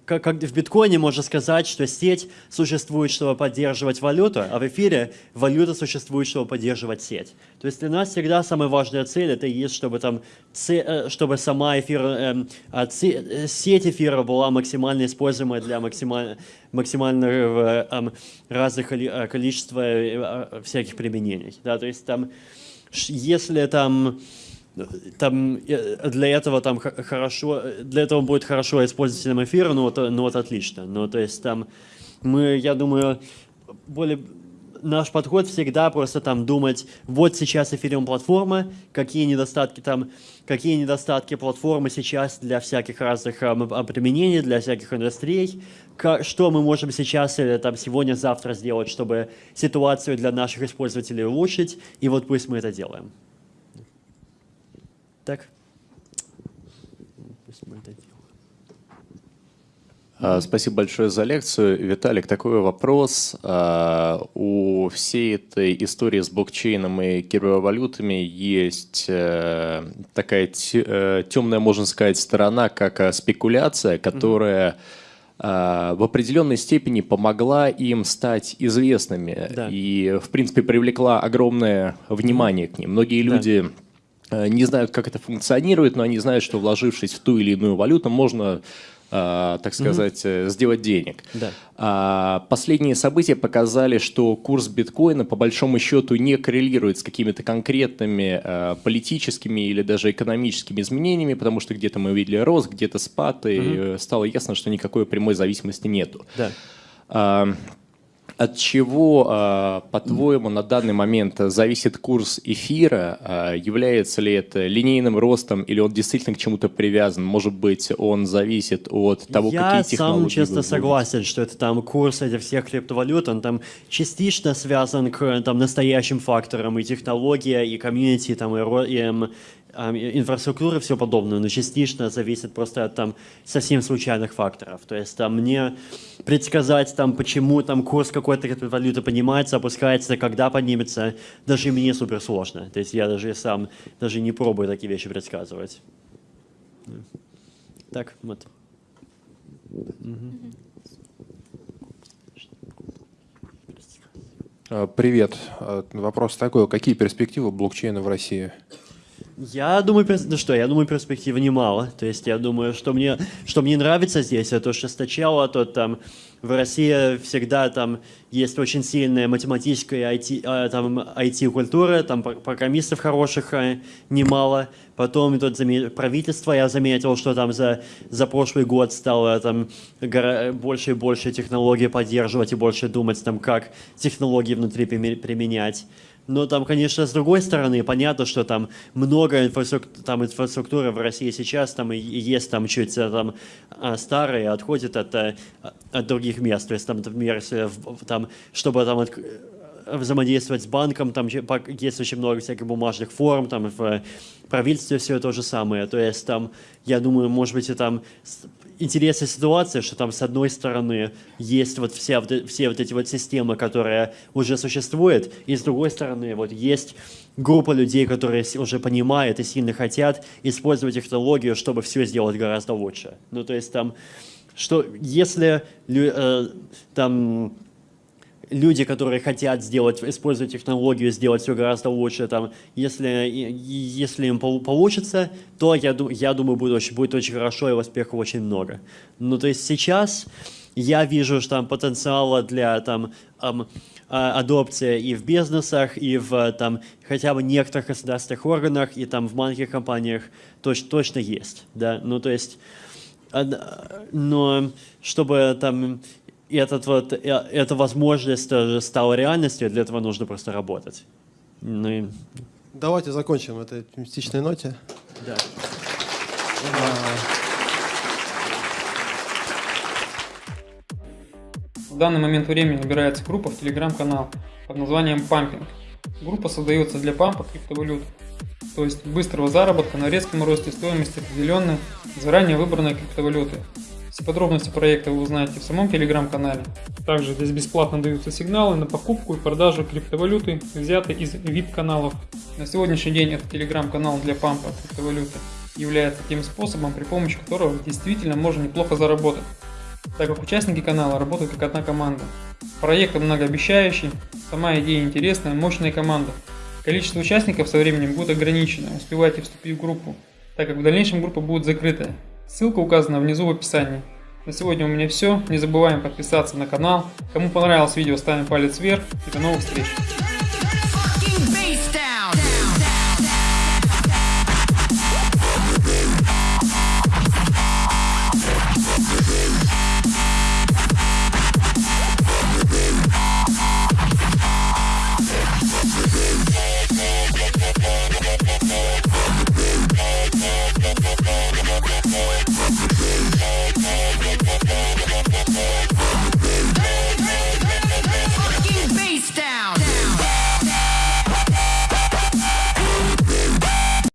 как, как в биткоине можно сказать, что сеть существует, чтобы поддерживать валюту, а в эфире валюта существует, чтобы поддерживать сеть. То есть для нас всегда самая важная цель это есть, чтобы, там, э, чтобы сама эфир, эм, а, э, сеть эфира была максимально используемая для максимально, максимального э, разных количества всяких применений. Да? То есть там, если там там э, для этого там хорошо, для этого будет хорошо использователем эфира, ну вот, ну вот отлично. Ну то есть там мы, я думаю, более наш подход всегда просто там думать, вот сейчас эфириум платформа, какие недостатки там, какие недостатки платформы сейчас для всяких разных а, применений, для всяких индустрий, что мы можем сейчас или там сегодня-завтра сделать, чтобы ситуацию для наших использователей улучшить, и вот пусть мы это делаем. Так? А, спасибо большое за лекцию. Виталик, такой вопрос. А, у всей этой истории с блокчейном и криптовалютами есть э, такая темная, можно сказать, сторона, как э, спекуляция, которая в определенной степени помогла им стать известными да. и, в принципе, привлекла огромное внимание к ним. Многие люди да. Не знают, как это функционирует, но они знают, что вложившись в ту или иную валюту, можно э, так сказать, угу. сделать денег. Да. А, последние события показали, что курс биткоина по большому счету не коррелирует с какими-то конкретными э, политическими или даже экономическими изменениями, потому что где-то мы увидели рост, где-то спад, и угу. стало ясно, что никакой прямой зависимости нету. Да. От чего, а, по-твоему, на данный момент зависит курс эфира? А, является ли это линейным ростом или он действительно к чему-то привязан? Может быть, он зависит от того, Я какие технологии Я сам честно согласен, что это там курс этих всех криптовалют, он там частично связан к там, настоящим факторам и технология, и комьюнити, там, и, и инфраструктуры, все подобное, но частично зависит просто от там совсем случайных факторов. То есть там мне предсказать, там, почему там курс какой-то валюты поднимается, опускается, когда поднимется, даже мне супер сложно. То есть я даже сам даже не пробую такие вещи предсказывать. Так, вот. Привет. Вопрос такой. Какие перспективы блокчейна в России? Я думаю, ну что, я думаю, перспективы немало. То есть я думаю, что мне, что мне нравится здесь, это то, что сначала то там в России всегда там есть очень сильная математическая IT, а, там, IT-культура, там программистов хороших а, немало. Потом тут правительство, я заметил, что там за, за прошлый год стало там больше и больше технологий поддерживать и больше думать, там, как технологии внутри применять. Но там, конечно, с другой стороны, понятно, что там много инфраструктуры, там инфраструктуры в России сейчас, там и есть там чуть э, там а, старые, отходит от, э, от других мест. То есть там, например, если там, чтобы там взаимодействовать с банком, там есть очень много всяких бумажных форм, там в правительстве все то же самое. То есть там, я думаю, может быть, и там интересная ситуация, что там с одной стороны есть вот вся, все вот эти вот системы, которые уже существуют, и с другой стороны вот есть группа людей, которые уже понимают и сильно хотят использовать технологию, чтобы все сделать гораздо лучше. Ну, то есть там, что если э, там люди, которые хотят сделать, использовать технологию, сделать все гораздо лучше, там, если, если им получится, то я, я думаю, будет очень, будет очень хорошо и успехов очень много. Ну, то есть сейчас я вижу, что там потенциала для там, эм, адопции и в бизнесах, и в там, хотя бы некоторых государственных органах, и там в маленьких компаниях точ, точно есть. Да? Ну, то есть, но чтобы там этот вот, э, эта возможность стала реальностью, для этого нужно просто работать. Ну и... Давайте закончим этой оптимистичной ноте. Да. В данный момент времени набирается группа в телеграм-канал под названием «Пампинг». Группа создается для пампа криптовалют, то есть быстрого заработка на резком росте стоимости определенной, заранее выбранной криптовалюты, все подробности проекта вы узнаете в самом телеграм-канале. Также здесь бесплатно даются сигналы на покупку и продажу криптовалюты, взятые из VIP-каналов. На сегодняшний день этот телеграм-канал для пампа криптовалюты является тем способом, при помощи которого действительно можно неплохо заработать, так как участники канала работают как одна команда. Проект многообещающий, сама идея интересная, мощная команда. Количество участников со временем будет ограничено, успевайте вступить в группу, так как в дальнейшем группа будет закрытая. Ссылка указана внизу в описании. На сегодня у меня все. Не забываем подписаться на канал. Кому понравилось видео, ставим палец вверх и до новых встреч.